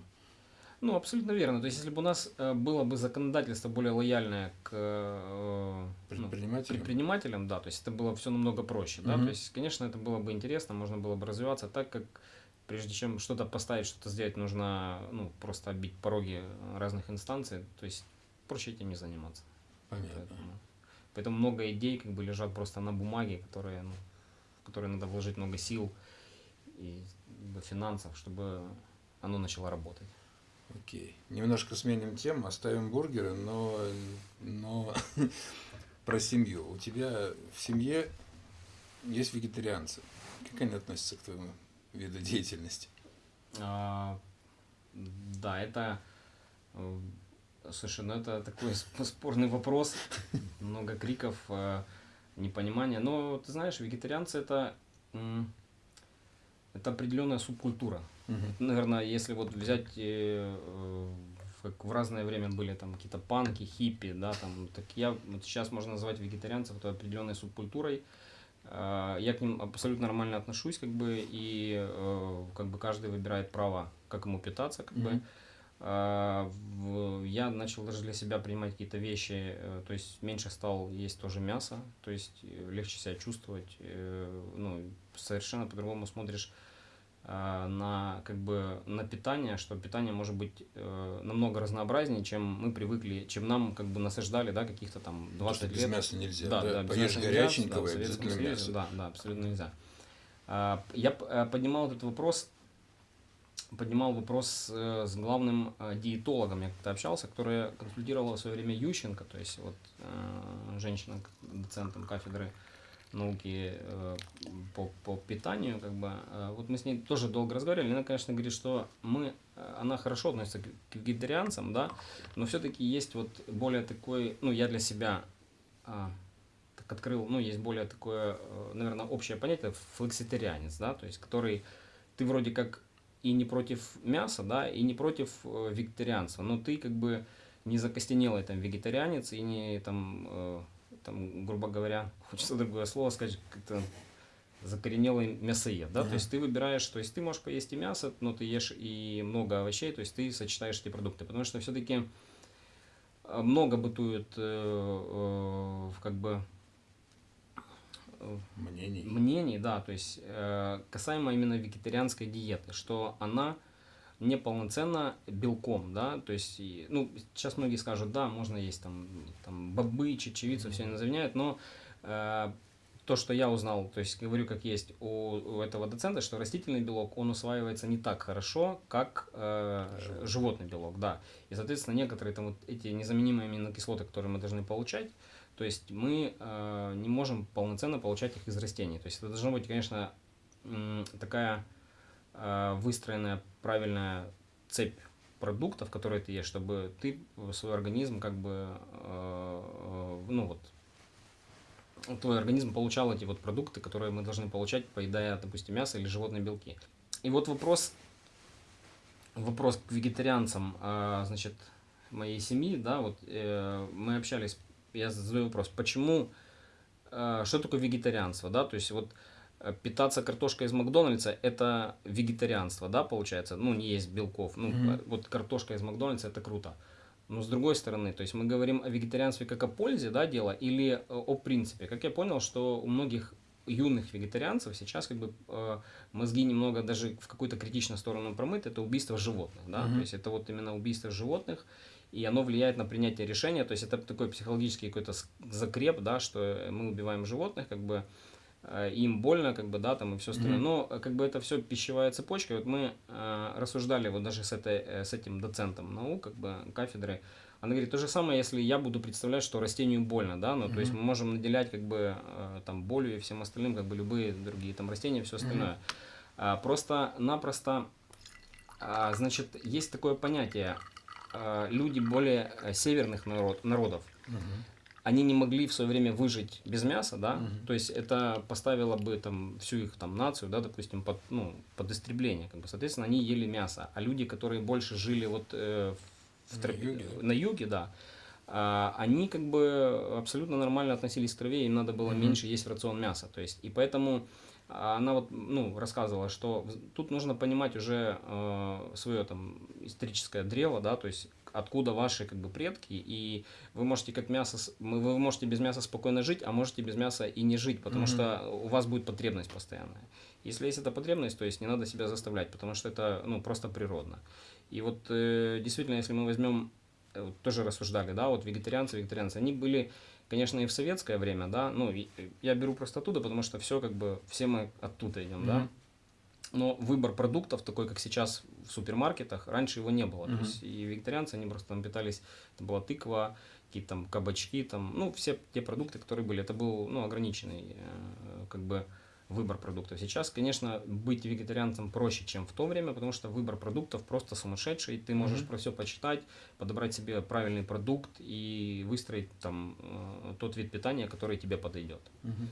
Ну, абсолютно верно. То есть, если бы у нас э, было бы законодательство более лояльное к э, ну, предпринимателям. предпринимателям, да, то есть это было все намного проще, да, Мгм. то есть, конечно, это было бы интересно, можно было бы развиваться так, как прежде чем что-то поставить, что-то сделать, нужно, ну, просто оббить пороги разных инстанций, то есть проще этим не заниматься. Понятно. Поэтому, поэтому много идей как бы лежат просто на бумаге, которые, ну, в которые надо вложить много сил и финансов, чтобы оно начало работать. Окей. Немножко сменим тему, оставим бургеры, но, но про семью. У тебя в семье есть вегетарианцы. Как они относятся к твоему виду деятельности? А, да, это, э, слушай, ну это такой сп- спорный вопрос, много криков. э, непонимание. Но ты знаешь, вегетарианцы это, это определенная субкультура. Мгм. Наверное, если вот взять, э, э, как в разное время были там какие-то панки, хиппи, да, там, так я вот сейчас можно назвать вегетарианцев это определенной субкультурой. А, Я к ним абсолютно нормально отношусь, как бы, и э, как бы каждый выбирает право, как ему питаться, как бы. Мгм. А, Я начал даже для себя принимать какие-то вещи, э, то есть меньше стал есть тоже мясо, то есть э, легче себя чувствовать, э, ну, совершенно по-другому смотришь на как бы на питание, что питание может быть э, намного разнообразнее, чем мы привыкли, чем нам как бы насаждали, да, каких-то там То, 20 что без лет. мяса нельзя. Да, Да, да, без Поешь горяченького, да, обязательно Союзе, мясо. Да, да, абсолютно нельзя. А, Я э, поднимал этот вопрос, поднимал вопрос э, с главным э, диетологом, я как-то общался, который консультировала в свое время Ющенко, то есть вот э, женщина, доцентом кафедры науки э, по, по питанию, как бы, э, вот мы с ней тоже долго разговаривали, она, конечно, говорит, что мы, э, она хорошо относится к, к вегетарианцам, да, но все-таки есть вот более такой, ну, я для себя а, так открыл, ну, есть более такое, э, наверное, общее понятие, флекситарианец, да, то есть, который, ты вроде как и не против мяса, да, и не против э, вегетарианства, но ты как бы не закостенелый там вегетарианец и не там, э, там, грубо говоря, хочется другое слово сказать, как-то закоренелый мясоед, да, Ага. то есть ты выбираешь, то есть ты можешь поесть и мясо, но ты ешь и много овощей, то есть ты сочетаешь эти продукты, потому что все-таки много бытует э, э, как бы э, Мнений. мнений, да, то есть э, касаемо именно вегетарианской диеты, что она неполноценна белком, да, то есть, ну, сейчас многие скажут, да, можно есть там, там бобы, чечевицу, все они заменяют, но э, то, что я узнал, то есть говорю как есть у, у этого доцента, что растительный белок, он усваивается не так хорошо, как э, Животный. животный белок, да, и, соответственно, некоторые там вот эти незаменимые аминокислоты, которые мы должны получать, то есть мы э, не можем полноценно получать их из растений. То есть это должна быть, конечно, такая выстроенная правильная цепь продуктов, которые ты ешь, чтобы ты свой организм как бы, э, э, ну вот, твой организм получал эти вот продукты, которые мы должны получать, поедая, допустим, мясо или животные белки. И вот вопрос, вопрос к вегетарианцам, значит, моей семьи, да, вот э, мы общались, я задаю вопрос, почему, э, что такое вегетарианство, да, то есть вот э, питаться картошкой из Макдональдса это вегетарианство, да, получается, ну, не есть белков, ну, э, вот картошка из Макдональдса это круто. Но с другой стороны, то есть мы говорим о вегетарианстве как о пользе, да, дело, или э, о принципе. Как я понял, что у многих юных вегетарианцев сейчас как бы э, мозги немного даже в какую-то критичную сторону промыты, это убийство животных, да, Мгм. то есть это вот именно убийство животных, и оно влияет на принятие решения, то есть это такой психологический какой-то закреп, да, что мы убиваем животных, как бы э, им больно, как бы, да, там и все остальное. Но э, как бы это все пищевая цепочка. Вот мы э, рассуждали вот даже с, этой, э, с этим доцентом наук, как бы, кафедры. Она говорит, то же самое, если я буду представлять, что растению больно, да, ну, то есть мы можем наделять, как бы, э, там, болью и всем остальным, как бы, любые другие там растения, все остальное. А, Просто-напросто, а, значит, есть такое понятие, а, люди более э, северных народ, народов. Они не могли в свое время выжить без мяса, да, Мгм. то есть это поставило бы там всю их там нацию, да, допустим, под, ну, под истребление, как бы, соответственно, они ели мясо, а люди, которые больше жили вот э, в На тропе- юге. на юге, да, а, они как бы абсолютно нормально относились к траве, им надо было Мгм. меньше есть в рацион мяса, то есть, и поэтому а, она вот, ну, рассказывала, что тут нужно понимать уже свое там историческое древо, да, то есть откуда ваши как бы предки, и вы можете как мясо, вы можете без мяса спокойно жить, а можете без мяса и не жить, потому Мгм. что у вас будет потребность постоянная. Если есть эта потребность, то есть не надо себя заставлять, потому что это ну, просто природно. И вот э, действительно, если мы возьмем, э, вот тоже рассуждали, да, вот вегетарианцы, вегетарианцы, они были, конечно, и в советское время, да, ну, и- я беру просто оттуда, потому что все как бы, все мы оттуда идем, да. Но выбор продуктов, такой как сейчас в супермаркетах, раньше его не было. Мгм. То есть и вегетарианцы, они просто там питались, это была тыква, какие-то там кабачки, там, ну, все те продукты, которые были, это был, ну, ограниченный, э, как бы, выбор продуктов. Сейчас, конечно, быть вегетарианцем проще, чем в то время, потому что выбор продуктов просто сумасшедший. Ты можешь Мгм. про все почитать, подобрать себе правильный продукт и выстроить там э, тот вид питания, который тебе подойдет. Мгм.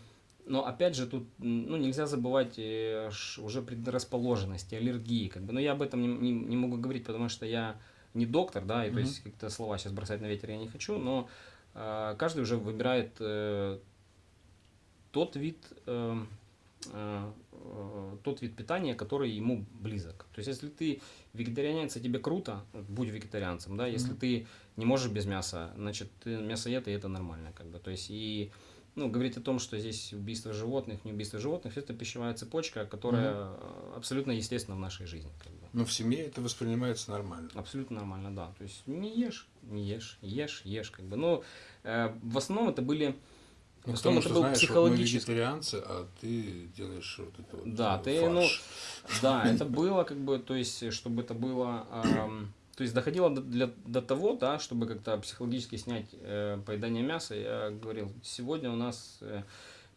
Но опять же тут ну, нельзя забывать э, уже предрасположенности, аллергии. Как бы. Но я об этом не, не, не могу говорить, потому что я не доктор, да, и то Мгм. есть как-то слова сейчас бросать на ветер я не хочу, но э, каждый уже выбирает э, тот вид э, э, э, тот вид питания, который ему близок. То есть, если ты вегетарианец, и тебе круто, будь вегетарианцем, да. Если Мгм. ты не можешь без мяса, значит ты мясоед, и это нормально, как бы. То есть и ну, говорить о том, что здесь убийство животных, не убийство животных, это пищевая цепочка, которая э, абсолютно естественна в нашей жизни. Как бы. Но в семье это воспринимается нормально. Абсолютно нормально, да. То есть не ешь, не ешь, ешь, ешь, как бы. Но э, в основном это были, Ну, потому это что, был знаешь, вот мы вегетарианцы, а ты делаешь вот это вот Да, э, ты, ну, фарш. Да, это было как бы, то есть, чтобы это было, ам, то есть доходило до, для, до того, да, чтобы как-то психологически снять э, поедание мяса, я говорил, сегодня у нас э,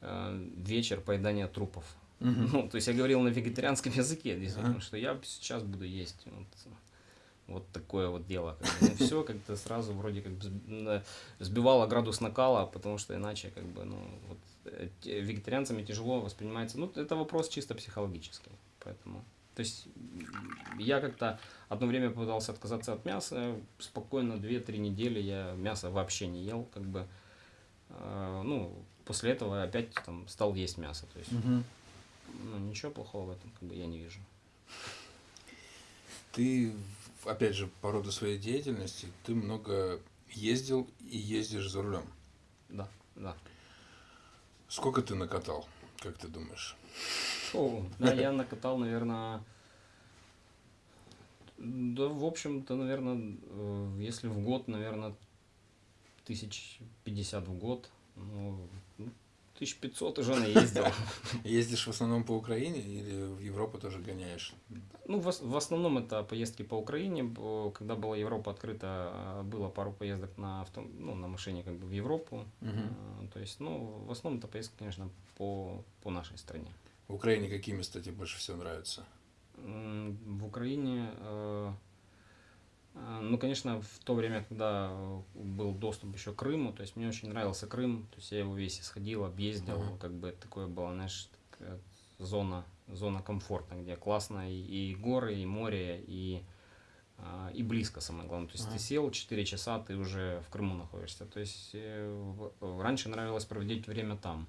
э, вечер поедания трупов. Ну, то есть я говорил на вегетарианском языке, действительно, Ага. что я сейчас буду есть вот, вот такое вот дело. Как бы. Ну, все как-то сразу вроде как на- сбивало градус накала, потому что иначе как бы, ну, вот, э, вегетарианцами тяжело воспринимается. Ну, это вопрос чисто психологический, поэтому... То есть я как-то одно время пытался отказаться от мяса, спокойно 2-3 недели я мясо вообще не ел, как бы, э, ну, после этого опять там стал есть мясо, то есть Мгм. ну, ничего плохого в этом как бы я не вижу. Ты, опять же, по роду своей деятельности, ты много ездил и ездишь за рулем. Да, да. Сколько ты накатал, как ты думаешь? О, да, я накатал, наверное, да, в общем-то, наверное, если в год, наверное, тысяч пятьдесят в год, ну, ну, тысяч пятьсот уже наездил. Ездишь в основном по Украине или в Европу тоже гоняешь? Ну, в, ос- в основном это поездки по Украине. Когда была Европа открыта, а, было пару поездок на, авто, ну, на машине как бы в Европу. А, То есть, ну, в основном это поездки, конечно, по, по нашей стране. В Украине какие места тебе больше всего нравятся? В Украине, э, э, ну, конечно, в то время, когда э, был доступ еще к Крыму, то есть мне очень нравился Крым, то есть я его весь исходил, объездил, Ага. как бы такое было, знаешь, такая зона, зона комфорта, где классно и, и горы, и море, и, а, и близко, самое главное. То есть Ага. ты сел 4 часа, ты уже в Крыму находишься. То есть э, раньше нравилось проводить время там.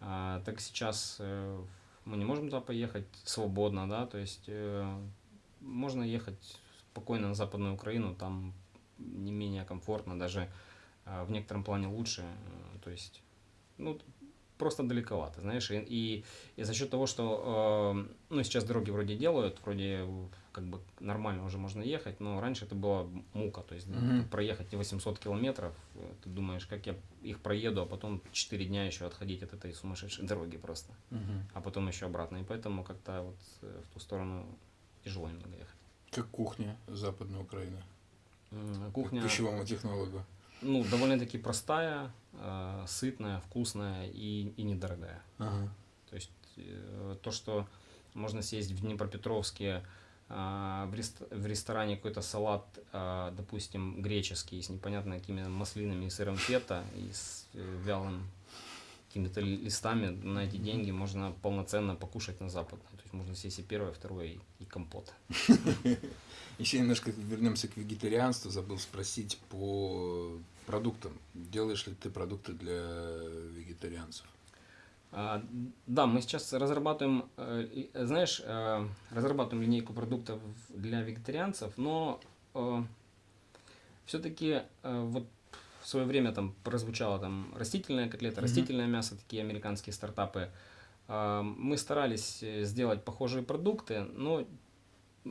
А, так сейчас э, мы не можем туда поехать свободно, да, то есть э, можно ехать спокойно на Западную Украину, там не менее комфортно, даже а, в некотором плане лучше, э, то есть, ну, просто далековато, знаешь, и, и, и за счет того, что, э, ну, сейчас дороги вроде делают, вроде э, как бы нормально уже можно ехать, но раньше это была мука, то есть Мгм. проехать эти 800 километров, э, ты думаешь, как я их проеду, а потом 4 дня еще отходить от этой сумасшедшей дороги просто, а потом еще обратно, и поэтому как-то вот э, в ту сторону тяжело немного ехать. Как кухня Западной Украины? М, Как Кухня, пищевому технологу? ну, довольно-таки простая, э, сытная, вкусная и, и недорогая. Ага. То есть э, то, что можно съесть в Днепропетровске в, рест- в ресторане какой-то салат, а, допустим, греческий, с непонятно какими маслинами и сыром фета, и с э, вялым какими-то ли- листами, на эти деньги можно полноценно покушать на Запад. То есть можно съесть и первое, и второе, и, и компот. Еще немножко вернемся к вегетарианству. Забыл спросить по продуктам. Делаешь ли ты продукты для вегетарианцев? А, Да, мы сейчас разрабатываем, э, э, знаешь, э, разрабатываем линейку продуктов для вегетарианцев, но все-таки вот в свое время там прозвучало там растительная котлета, Мгм. растительное мясо, такие американские стартапы. А, Мы старались э, сделать похожие продукты, но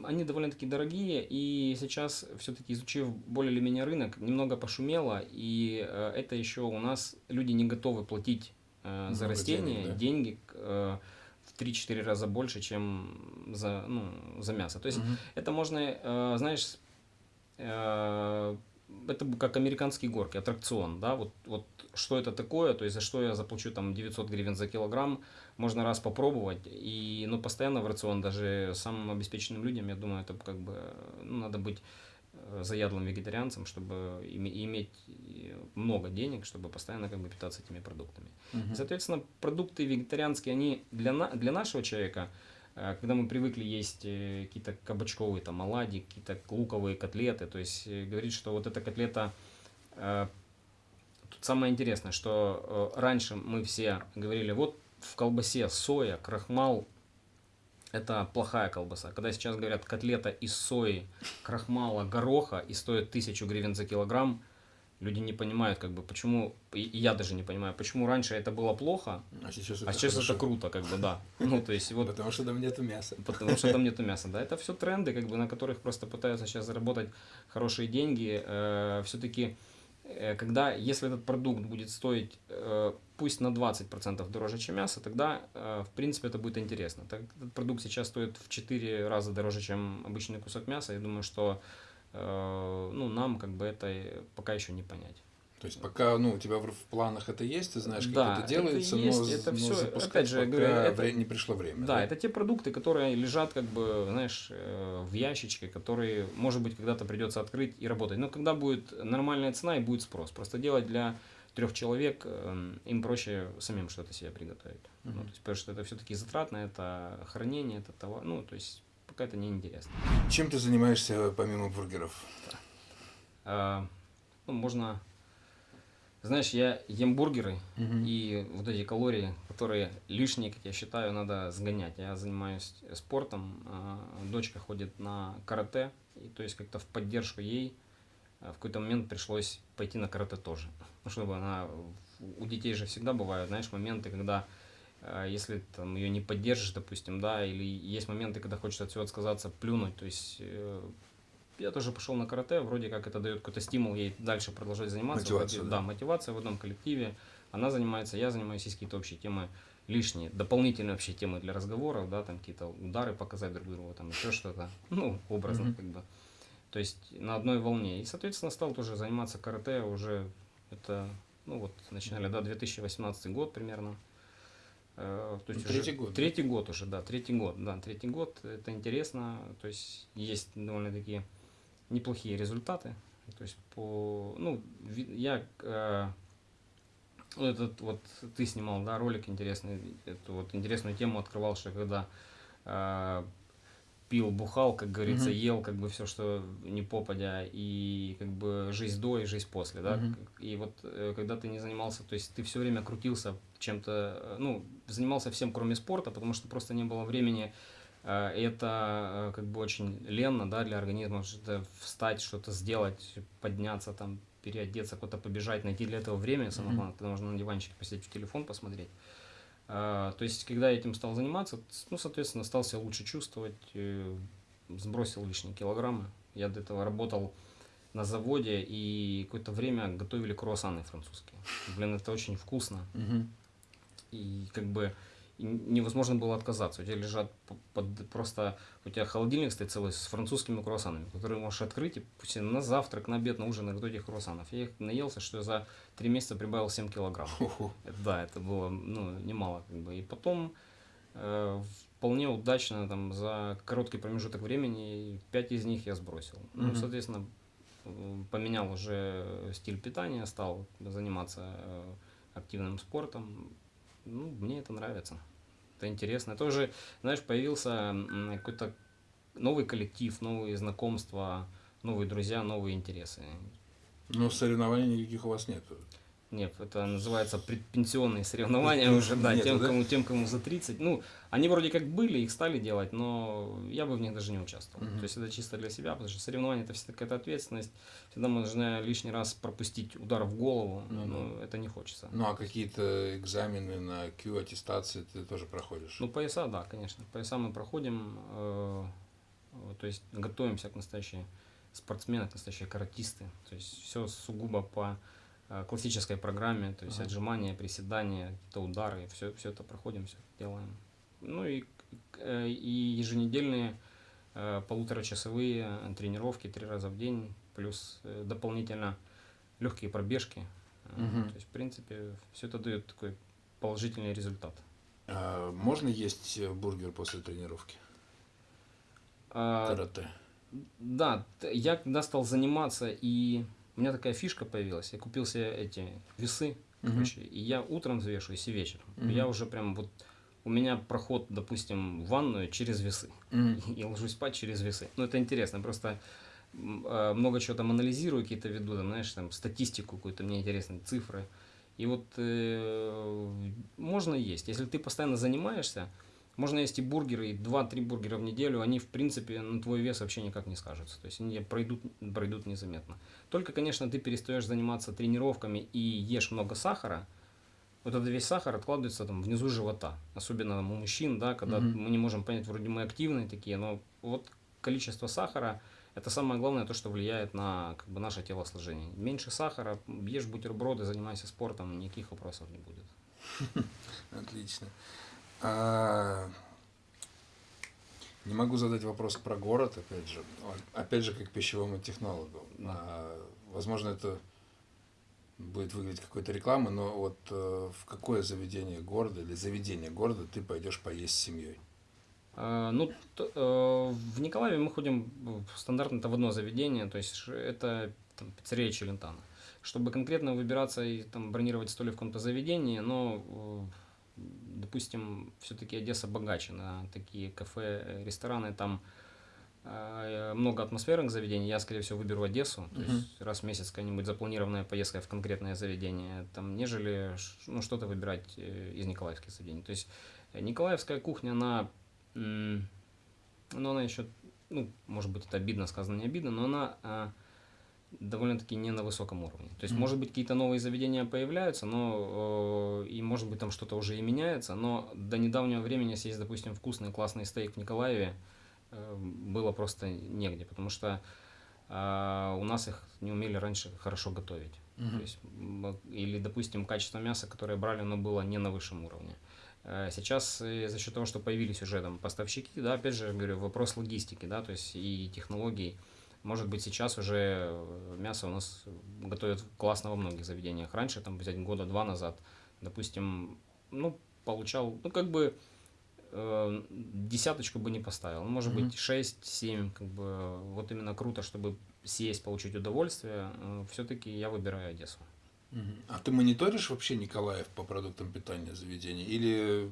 они довольно-таки дорогие, и сейчас, все-таки изучив более или менее рынок, немного пошумело, и э, это еще у нас люди не готовы платить э, за растения денег, да. деньги э, в 3-4 раза больше, чем за, ну, за мясо. То есть Мгм. это можно, э, знаешь, э, это как американские горки, аттракцион, да, вот, вот что это такое, то есть за что я заплачу там 900 гривен за килограмм, можно раз попробовать, и, ну, постоянно в рацион, даже самым обеспеченным людям, я думаю, это как бы, ну, надо быть заядлым вегетарианцем, чтобы иметь много денег, чтобы постоянно как бы питаться этими продуктами. Угу. Соответственно, продукты вегетарианские, они для, на, для нашего человека, э, когда мы привыкли есть э, какие-то кабачковые там оладьи, какие-то луковые котлеты, то есть говорит, что вот эта котлета Тут самое интересное, что раньше мы все говорили, вот в колбасе соя, крахмал – это плохая колбаса. Когда сейчас говорят котлета из сои, крахмала, гороха и стоит тысячу гривен за килограмм, люди не понимают, как бы, почему, и я даже не понимаю, почему раньше это было плохо, а сейчас это, а сейчас это круто, как бы, да. Ну, то есть, вот, потому что там нету мяса. Потому что там нету мяса, да. Это все тренды, как бы, на которых просто пытаются сейчас заработать хорошие деньги. Э, все-таки Э, когда, если этот продукт будет стоить э, пусть на 20% дороже, чем мясо, тогда, э, в принципе, это будет интересно. Так, этот продукт сейчас стоит в 4 раза дороже, чем обычный кусок мяса. Я думаю, что ну, нам как бы это пока еще не понять. То есть пока ну, у тебя в, в планах это есть, ты знаешь, как да, это делается, это есть, но, это но все, опять же, говорю, это, не пришло время. Да, да, это те продукты, которые лежат, как бы, знаешь, э, в ящичке, которые, может быть, когда-то придется открыть и работать. Но когда будет нормальная цена и будет спрос. Просто делать для трех человек, эм, им проще самим что-то себе приготовить. Uh-huh. Ну, то есть, потому что это все-таки затратно, это хранение, это товар, ну, то есть пока это не интересно. Чем ты занимаешься помимо бургеров? Да. А, ну, можно знаешь, я ем бургеры, угу. и вот эти калории, которые лишние, как я считаю, надо сгонять. Я занимаюсь спортом, а, дочка ходит на карате, и то есть как-то в поддержку ей а, в какой-то момент пришлось пойти на карате тоже. Ну, чтобы она... У детей же всегда бывают, знаешь, моменты, когда а, если там ее не поддержишь, допустим, да, или есть моменты, когда хочется от всего отказаться, плюнуть, то есть э, я тоже пошел на карате, вроде как это дает какой-то стимул ей дальше продолжать заниматься. Мотивация, да. да, мотивация в одном коллективе. Она занимается, я занимаюсь, есть какие-то общие темы лишние, дополнительные вообще темы для разговоров, да, там какие-то удары показать друг другу, там еще что-то, ну, образно mm-hmm. как бы. То есть на одной волне. И, соответственно, стал тоже заниматься карате уже, это, ну вот, начинали, да, 2018 год примерно. Э, то есть третий уже, год. Третий год уже, да, третий год, да, третий год, это интересно, то есть есть довольно такие неплохие результаты. То есть по, ну, я э, этот вот ты снимал, да, ролик интересный, эту вот интересную тему открывал, что когда э, пил, бухал, как говорится, угу. ел как бы все, что не попадя, и как бы жизнь до и жизнь после, да. Угу. И вот э, когда ты не занимался, то есть ты все время крутился чем-то, э, ну, занимался всем, кроме спорта, потому что просто не было времени. Э, это как бы очень ленно, да, для организма, что-то встать, что-то сделать, подняться, там, переодеться, куда-то побежать, найти для этого время, самое главное, когда можно на диванчике посидеть в телефон посмотреть. А, то есть, когда я этим стал заниматься, ну, соответственно, стал себя лучше чувствовать, э, сбросил лишние килограммы. Я до этого работал на заводе и какое-то время готовили круассаны французские. Блин, это очень вкусно. И как бы невозможно было отказаться. У тебя лежат под, просто, у тебя холодильник стоит целый с французскими круассанами, которые можешь открыть и пусть на завтрак, на обед, на ужин наготовить этих круассанов. Я их наелся, что я за три месяца прибавил 7 килограмм. Да, это было ну, немало. Как бы. И потом э, вполне удачно там, за короткий промежуток времени 5 из них я сбросил. Ну, соответственно, поменял уже стиль питания, стал заниматься э, активным спортом, ну, мне это нравится. Это интересно. Тоже, знаешь, появился какой-то новый коллектив, новые знакомства, новые друзья, новые интересы. Но соревнований никаких у вас нет. Нет, это называется предпенсионные соревнования уже, да, тем, кому, тем, кому за 30. Ну, они вроде как были, их стали делать, но я бы в них даже не участвовал. То есть это чисто для себя, потому что соревнования это всегда какая-то ответственность. Всегда можно лишний раз пропустить удар в голову, ну, но это не хочется. Ну, а какие-то экзамены на Q аттестации ты тоже проходишь? Ну, пояса, да, конечно. Пояса мы проходим, э, то есть готовимся к настоящей спортсмены, к настоящие каратисты. То есть все сугубо по Э, классической программе, то есть ага. отжимания, приседания, какие-то удары, все, все это проходим, все делаем. Ну и, э, и еженедельные э, полуторачасовые тренировки три раза в день, плюс э, дополнительно легкие пробежки. Э, Мгм. То есть, в принципе, все это дает такой положительный результат. А можно есть э, бургер после тренировки? А, Карате. Да, я когда стал заниматься, и у меня такая фишка появилась, я купил себе эти весы, короче, и я утром взвешиваюсь и вечером. Мгм. Я уже прям вот, у меня проход, допустим, в ванную через весы. Мгм. И ложусь спать через весы. Ну, это интересно, просто э, много чего там анализирую, какие-то веду, там, знаешь, там статистику какую-то, мне интересны цифры. И вот э, можно есть. Если ты постоянно занимаешься, можно есть и бургеры, и 2-3 бургера в неделю, они, в принципе, на твой вес вообще никак не скажутся. То есть они пройдут, пройдут незаметно. Только, конечно, ты перестаешь заниматься тренировками и ешь много сахара, вот этот весь сахар откладывается там внизу живота. Особенно там у мужчин, да, когда Мгм. мы не можем понять, вроде мы активные такие, но вот количество сахара это самое главное, то, что влияет на как бы, наше телосложение. Меньше сахара, ешь бутерброды, занимайся спортом, никаких вопросов не будет. Отлично. А, Не могу задать вопрос про город, опять же. Опять же, как пищевому технологу. А, Возможно, это будет выглядеть какой-то рекламой, но вот э, в какое заведение города или заведение города ты пойдешь поесть с семьей? А, Ну, т- э, в Николаеве мы ходим стандартно это в одно заведение, то есть это там, пиццерия Челентано. Чтобы конкретно выбираться и там бронировать столик в каком-то заведении, но, э, допустим, все-таки Одесса богаче на такие кафе, рестораны, там э, много атмосферных заведений, я, скорее всего, выберу Одессу, то Мгм. есть раз в месяц какая-нибудь запланированная поездка в конкретное заведение, там, нежели ну, что-то выбирать э, из николаевских заведений. То есть николаевская кухня, она, ну, она еще, ну, может быть, это обидно сказано, не обидно, но она а, довольно-таки не на высоком уровне. То есть, Мгм. может быть, какие-то новые заведения появляются, но э, и, может быть, там что-то уже и меняется, но до недавнего времени съесть, допустим, вкусный классный стейк в Николаеве э, было просто негде, потому что а, у нас их не умели раньше хорошо готовить. То есть, м, или, допустим, качество мяса, которое брали, оно было не на высшем уровне. Э, Сейчас э, за счет того, что появились уже там поставщики, да, опять же, говорю, вопрос логистики, да, то есть и технологий. Может быть, сейчас уже э, мясо у нас готовят классно во многих заведениях. Раньше, там, взять года два назад, допустим, ну, получал, ну, как бы э, десяточку бы не поставил. Ну, Может Мгм. быть, 6-7, как бы, вот именно круто, чтобы съесть, получить удовольствие. Все-таки я выбираю Одессу. Мгм. А ты мониторишь вообще Николаев по продуктам питания заведения или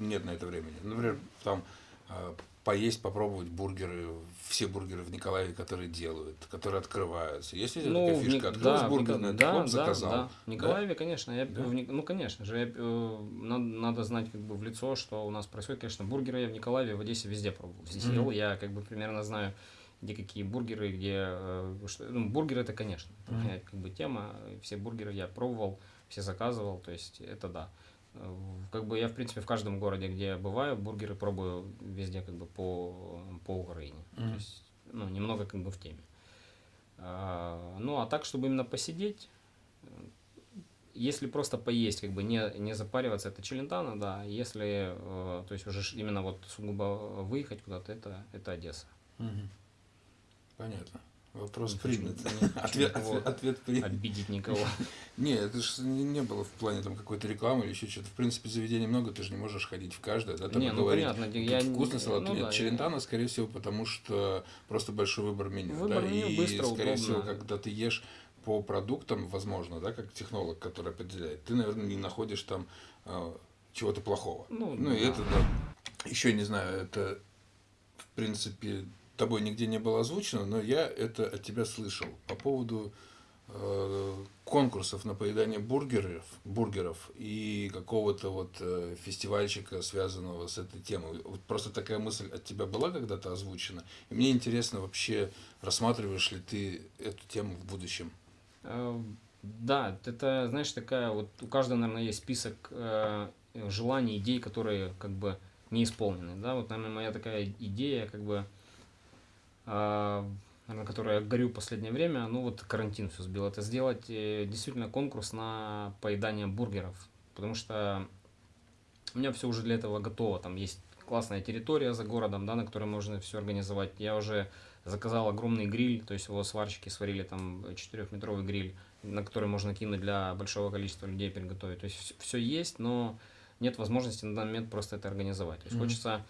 нет на это времени? Например, там а, поесть, попробовать бургеры, все бургеры в Николаеве, которые делают, которые открываются. Есть ли Ну, такая фишка? Открылась да, бургерная, да, да, заказал. да. В Николаеве, конечно, я, Да? в ну, конечно же, я, э, надо, надо знать как бы в лицо, что у нас происходит, конечно, бургеры я в Николаеве, в Одессе везде пробовал, Мгм. ел, я как бы примерно знаю, где какие бургеры, где, э, что, ну, бургеры это, конечно, моя, как бы тема, все бургеры я пробовал, все заказывал, то есть это да. Как бы я, в принципе, в каждом городе, где я бываю, бургеры пробую везде как бы по, по Украине. Мгм. То есть, ну, немного как бы в теме. А, ну, а так, чтобы именно посидеть, если просто поесть, как бы не, не запариваться, это челентано, да. Если, э, то есть уже именно вот сугубо выехать куда-то, это, это Одесса. Мгм. Понятно. Вопрос хочу- принят. Ответ, ответ, ответ принят. Обидеть никого. Не, это же не, не было в плане там какой-то рекламы или еще что-то. В принципе, заведений много, ты же не можешь ходить в каждое, да, там Не, и ну говорить, понятно, «Тут я не- вкусный салат, ну нет, да, челентано, скорее всего, потому что просто большой выбор меню, Выбор да, меню и, быстро, скорее удобно. всего, когда ты ешь по продуктам, возможно, да, как технолог, который определяет, ты, наверное, не находишь там э, чего-то плохого. Ну, Ну, и да. это, да, еще не знаю, это, в принципе, тобой нигде не было озвучено, но я это от тебя слышал по поводу э, конкурсов на поедание бургеров, бургеров и какого-то вот э, фестивальчика, связанного с этой темой. Вот просто такая мысль от тебя была когда-то озвучена. И мне интересно вообще, рассматриваешь ли ты эту тему в будущем? Э, Да, это, знаешь, такая вот, у каждого, наверное, есть список э, желаний, идей, которые как бы не исполнены, да, вот, наверное, моя такая идея, как бы, наверное, которой я горю в последнее время, ну вот карантин все сбил, это сделать э, действительно конкурс на поедание бургеров, потому что у меня все уже для этого готово, там есть классная территория за городом, да, на которой можно все организовать, я уже заказал огромный гриль, то есть его сварщики сварили там 4-метровый гриль, на который можно кинуть для большого количества людей приготовить. То есть все есть, но нет возможности на данный момент просто это организовать. То есть Мгм. хочется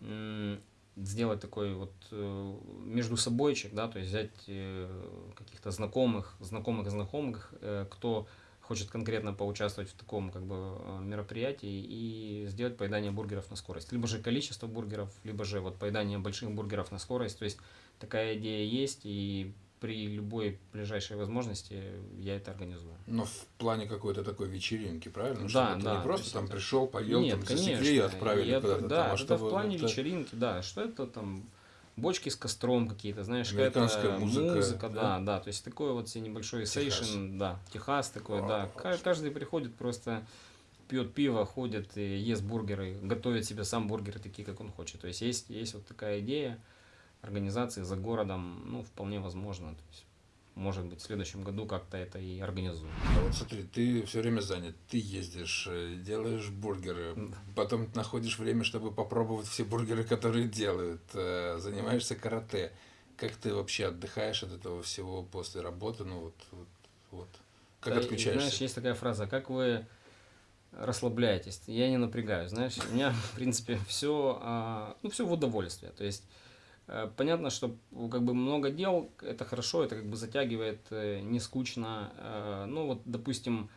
м, сделать такой вот э, между собойчик, да, то есть взять э, каких-то знакомых, знакомых знакомых, э, кто хочет конкретно поучаствовать в таком как бы мероприятии и сделать поедание бургеров на скорость. Либо же количество бургеров, либо же вот поедание больших бургеров на скорость. То есть такая идея есть, и при любой ближайшей возможности я это организую. Но в плане какой-то такой вечеринки, правильно? Да, Чтобы да, не то просто там это- пришел, поел, Нет, там засекли и отправили куда-то Да, там, а это чтобы в плане это- вечеринки, да. Что это там бочки с костром какие-то, знаешь, какая-то музыка, да, да? да, то есть такой вот себе небольшой сейшн, да, Техас такой, О, да. Ка- Каждый приходит просто пьет пиво, ходит и ест бургеры, готовит себе сам бургеры такие, как он хочет. То есть есть, есть вот такая идея организации за городом, ну, вполне возможно. То есть, может быть, в следующем году как-то это и организуем. А вот смотри, ты все время занят, ты ездишь, э, делаешь бургеры, Да. потом находишь время, чтобы попробовать все бургеры, которые делают, э, занимаешься карате. Как ты вообще отдыхаешь от этого всего после работы? Ну вот, вот, вот. Как Да, отключаешься? Знаешь, есть такая фраза, как вы расслабляетесь. Я не напрягаюсь, знаешь, у меня, в принципе, все, ну, все в удовольствие. То есть, понятно, что как бы много дел, это хорошо, это как бы затягивает, э, не скучно. Э, Ну, вот, допустим,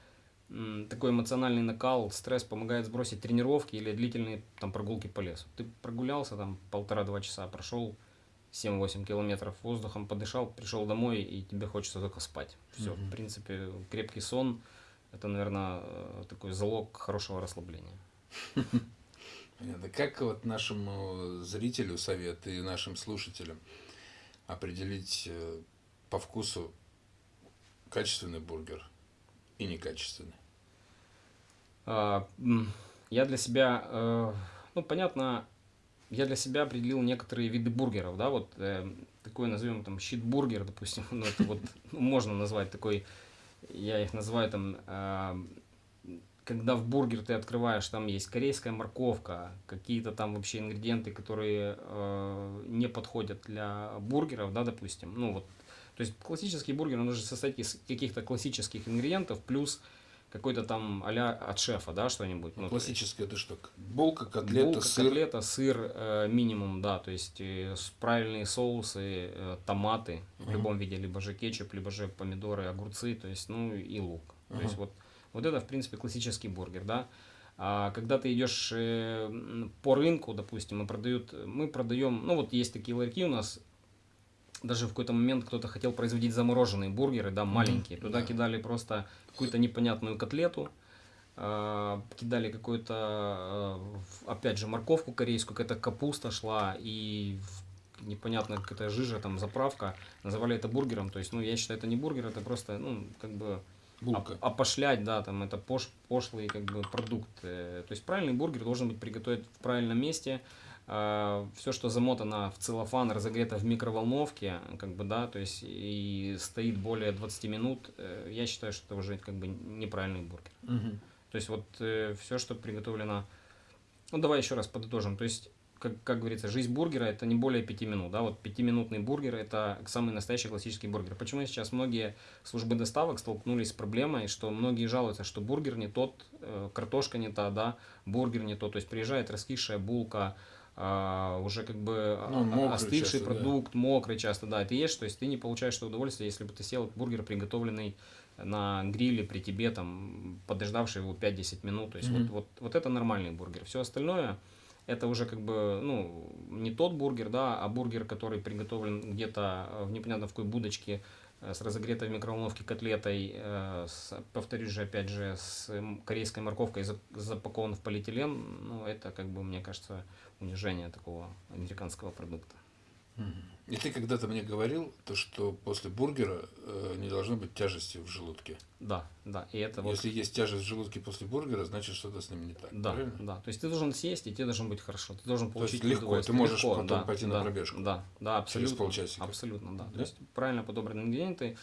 такой эмоциональный накал, стресс помогает сбросить тренировки или длительные там прогулки по лесу. Ты прогулялся там полтора-два часа, прошел 7-8 километров воздухом, подышал, пришел домой, и тебе хочется только спать. Все, Мгм. в принципе, крепкий сон – это, наверное, такой залог хорошего расслабления. Понятно. Как вот нашему зрителю совет и нашим слушателям определить э, по вкусу качественный бургер и некачественный? А, Я для себя, э, ну, понятно, я для себя определил некоторые виды бургеров, да, вот э, такой назовем там щит-бургер, допустим, ну, это вот ну, можно назвать такой, я их называю там, а, когда в бургер ты открываешь, там есть корейская морковка, какие-то там вообще ингредиенты, которые э, не подходят для бургеров, да, допустим, ну вот, то есть классический бургер, он должен состоять из каких-то классических ингредиентов, плюс какой-то там а от шефа, да, что-нибудь. ну, Классическое это что? Булка, котлета, Булка, сыр. котлета, сыр э, минимум, да, то есть э, правильные соусы, э, томаты в Мгм. любом виде, либо же кетчуп, либо же помидоры, огурцы, то есть, ну и лук. То есть вот, вот это, в принципе, классический бургер, да. А когда ты идешь э, по рынку, допустим, и продают, мы продаем, ну вот есть такие ларьки у нас, даже в какой-то момент кто-то хотел производить замороженные бургеры, да, маленькие. Туда да. кидали просто какую-то непонятную котлету, а, кидали какую-то, в- опять же, морковку корейскую, какая-то капуста шла и непонятно какая-то жижа, там, заправка. Называли это бургером. То есть, ну, я считаю, это не бургер, это просто, ну, как бы Булка. оп- опошлять, да, там, это пош, пошлый, как бы, продукт. Э, То есть, правильный бургер должен быть приготовлен в правильном месте, все, что замотано в целлофан, разогрето в микроволновке, как бы, да, то есть и стоит более 20 минут, э, я считаю, что это уже как бы неправильный бургер. Мгм. То есть вот все, что приготовлено, ну давай еще раз подытожим, то есть как, как говорится, жизнь бургера это не более 5 минут, да, вот пятиминутный бургер это самый настоящий классический бургер. Почему сейчас многие службы доставок столкнулись с проблемой, что многие жалуются, что бургер не тот, э, картошка не та, да, бургер не тот, то есть приезжает раскисшая булка, а, уже как бы Ну, а- остывший часто, да. продукт, мокрый часто, да, ты ешь, то есть ты не получаешь удовольствие, если бы ты съел бургер, приготовленный на гриле при тебе, там, подождавший его 5-10 минут, то есть Мгм. вот, вот, вот это нормальный бургер. Все остальное, это уже как бы, ну, не тот бургер, да, а бургер, который приготовлен где-то э, в непонятно в какой будочке э, с разогретой в микроволновке котлетой, э, с, повторюсь же, опять же, с корейской морковкой, за- запакован в полиэтилен, ну, это, как бы, мне кажется, унижение такого американского продукта. И ты когда-то мне говорил, то, что после бургера э, не должно быть тяжести в желудке. Да, да, и это вот... Если есть тяжесть в желудке после бургера, значит что-то с ним не так. Да, правильно? да. То есть ты должен съесть, и тебе должно быть хорошо. Ты должен есть получить легко, удовольствие. ты можешь потом пойти на да, пробежку Да, да, абсолютно. полчасика. Абсолютно, да. Да? То есть правильно подобранные ингредиенты,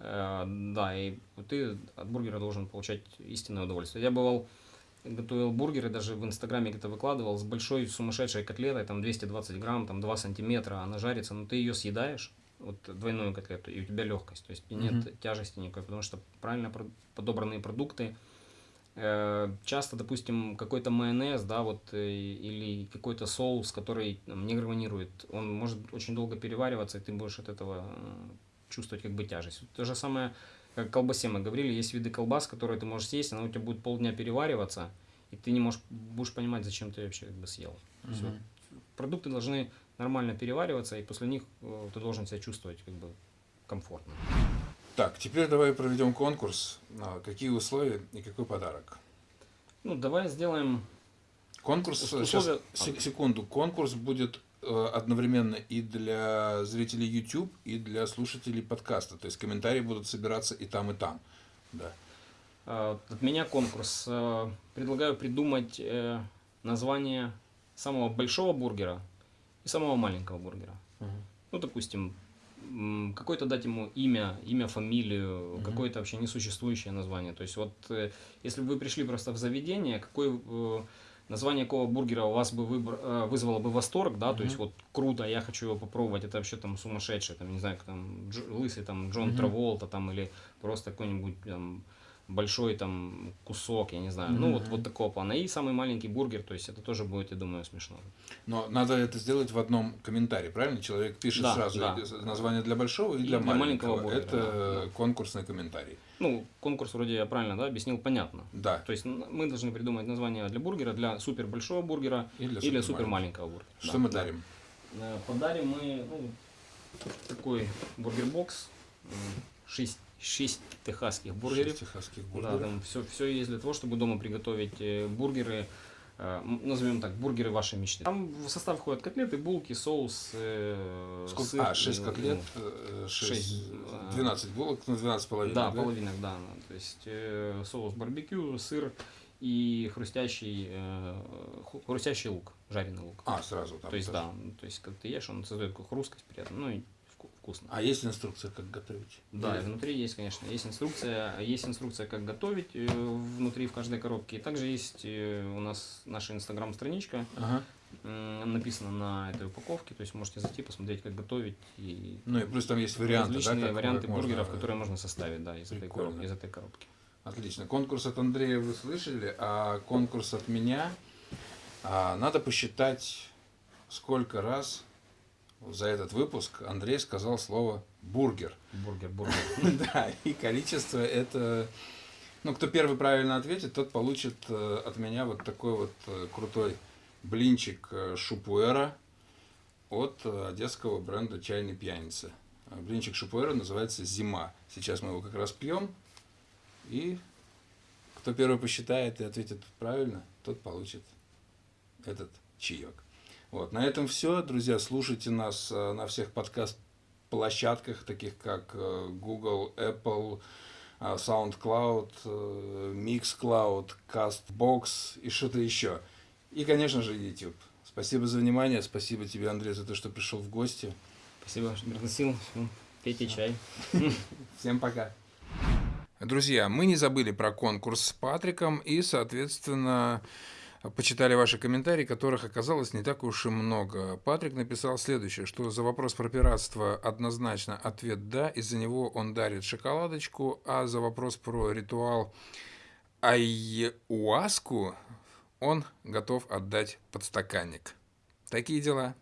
э, да, и ты от бургера должен получать истинное удовольствие. Я бывал готовил бургеры, даже в Инстаграме где-то выкладывал, с большой сумасшедшей котлетой, там 220 грамм, там 2 сантиметра, она жарится, но ты ее съедаешь, вот двойную котлету, и у тебя легкость, то есть нет Мгм. тяжести никакой, потому что правильно подобранные продукты, э, часто, допустим, какой-то майонез, да, вот, э, или какой-то соус, который там, не гармонирует, он может очень долго перевариваться, и ты будешь от этого э, чувствовать как бы тяжесть. То же самое, как колбасе мы говорили, есть виды колбас, которые ты можешь съесть, она у тебя будет полдня перевариваться, и ты не можешь, будешь понимать, зачем ты вообще как бы съел. Мгм. вот продукты должны нормально перевариваться, и после них э, ты должен себя чувствовать как бы комфортно. Так, теперь давай проведем конкурс. А, Какие условия и какой подарок? Ну, давай сделаем Конкурс, Ус- сейчас, условия- се- секунду, конкурс будет одновременно и для зрителей YouTube, и для слушателей подкаста. То есть комментарии будут собираться и там, и там. Да. э, от меня конкурс. Э, Предлагаю придумать э, название самого большого бургера и самого маленького бургера. Ну, допустим, какое-то дать ему имя, имя, фамилию, Мгм. какое-то вообще несуществующее название. То есть вот, э, если бы вы пришли просто в заведение, какое э, название какого бургера у вас бы выбр- э, вызвало бы восторг, да, то есть вот круто, я хочу его попробовать, это вообще там сумасшедший, там, не знаю, там, Дж- лысый там Джон Мгм. Траволта там, или просто какой-нибудь там большой там кусок, я не знаю, ну вот, вот такого плана. И самый маленький бургер, то есть это тоже будет, я думаю, смешно. Но надо это сделать в одном комментарии, правильно? Человек пишет Да, сразу да. название для большого и, И для, для маленького. маленького бургера, это да, конкурсный комментарий. Ну, конкурс вроде я правильно, да, объяснил, понятно. Да. То есть мы должны придумать название для бургера, для супер большого бургера И для или супер супер маленького бургера. Что Да, мы да. дарим? Э, Подарим мы ну, такой бургер-бокс, 6, техасских бургеров. Шесть техасских Да, бургеров. там все, все есть для того, чтобы дома приготовить э, бургеры, э, назовем так, бургеры вашей мечты. Там в состав входят котлеты, булки, соус, э, Сколько? сыр, а, 6 э, котлет, ну, э, шесть, шесть, а, 12 булок, ну 12 половинок, Да, половинок, да. да. То есть э, соус барбекю, сыр и хрустящий, э, хрустящий лук, жареный лук. А, сразу там. то есть, тоже. да, ну, то есть, когда ты ешь, он создает такую хрусткость приятно, ну и вкусно. А есть инструкция, как готовить? Да, Или- внутри есть, конечно, есть инструкция, есть инструкция, как готовить э, внутри в каждой коробке. И также есть э, у нас наша инстаграм-страничка, Ага. м, написано на этой упаковке, то есть можете зайти, посмотреть, как готовить и Ну и плюс там есть варианты, да, различные как- варианты как можно- бургеров, которые можно составить, да, из этой, коробки, из этой коробки. Отлично. Конкурс от Андрея вы слышали, а конкурс от меня а, надо посчитать, сколько раз за этот выпуск Андрей сказал слово бургер. Бургер, бургер. Да, и количество это... Ну, кто первый правильно ответит, тот получит э, от меня вот такой вот э, крутой блинчик э, шупуэра от одесского бренда «Чайный пьяница». Блинчик шупуэра называется «Зима». Сейчас мы его как раз пьем. И кто первый посчитает и ответит правильно, тот получит этот чаек. Вот, на этом все, друзья. Слушайте нас э, на всех подкаст-площадках, таких как э, Google, Apple, э, SoundCloud, Mixcloud, CastBox и что-то еще. И, конечно же, YouTube. Спасибо за внимание. Спасибо тебе, Андрей, за то, что пришел в гости. Спасибо, что пригласил. Пейте чай. Всем пока. Друзья, мы не забыли про конкурс с Патриком и, соответственно, почитали ваши комментарии, которых оказалось не так уж и много. Патрик написал следующее, что за вопрос про пиратство однозначно ответ «да», из-за него он дарит шоколадочку, а за вопрос про ритуал айуаску он готов отдать подстаканник. Такие дела.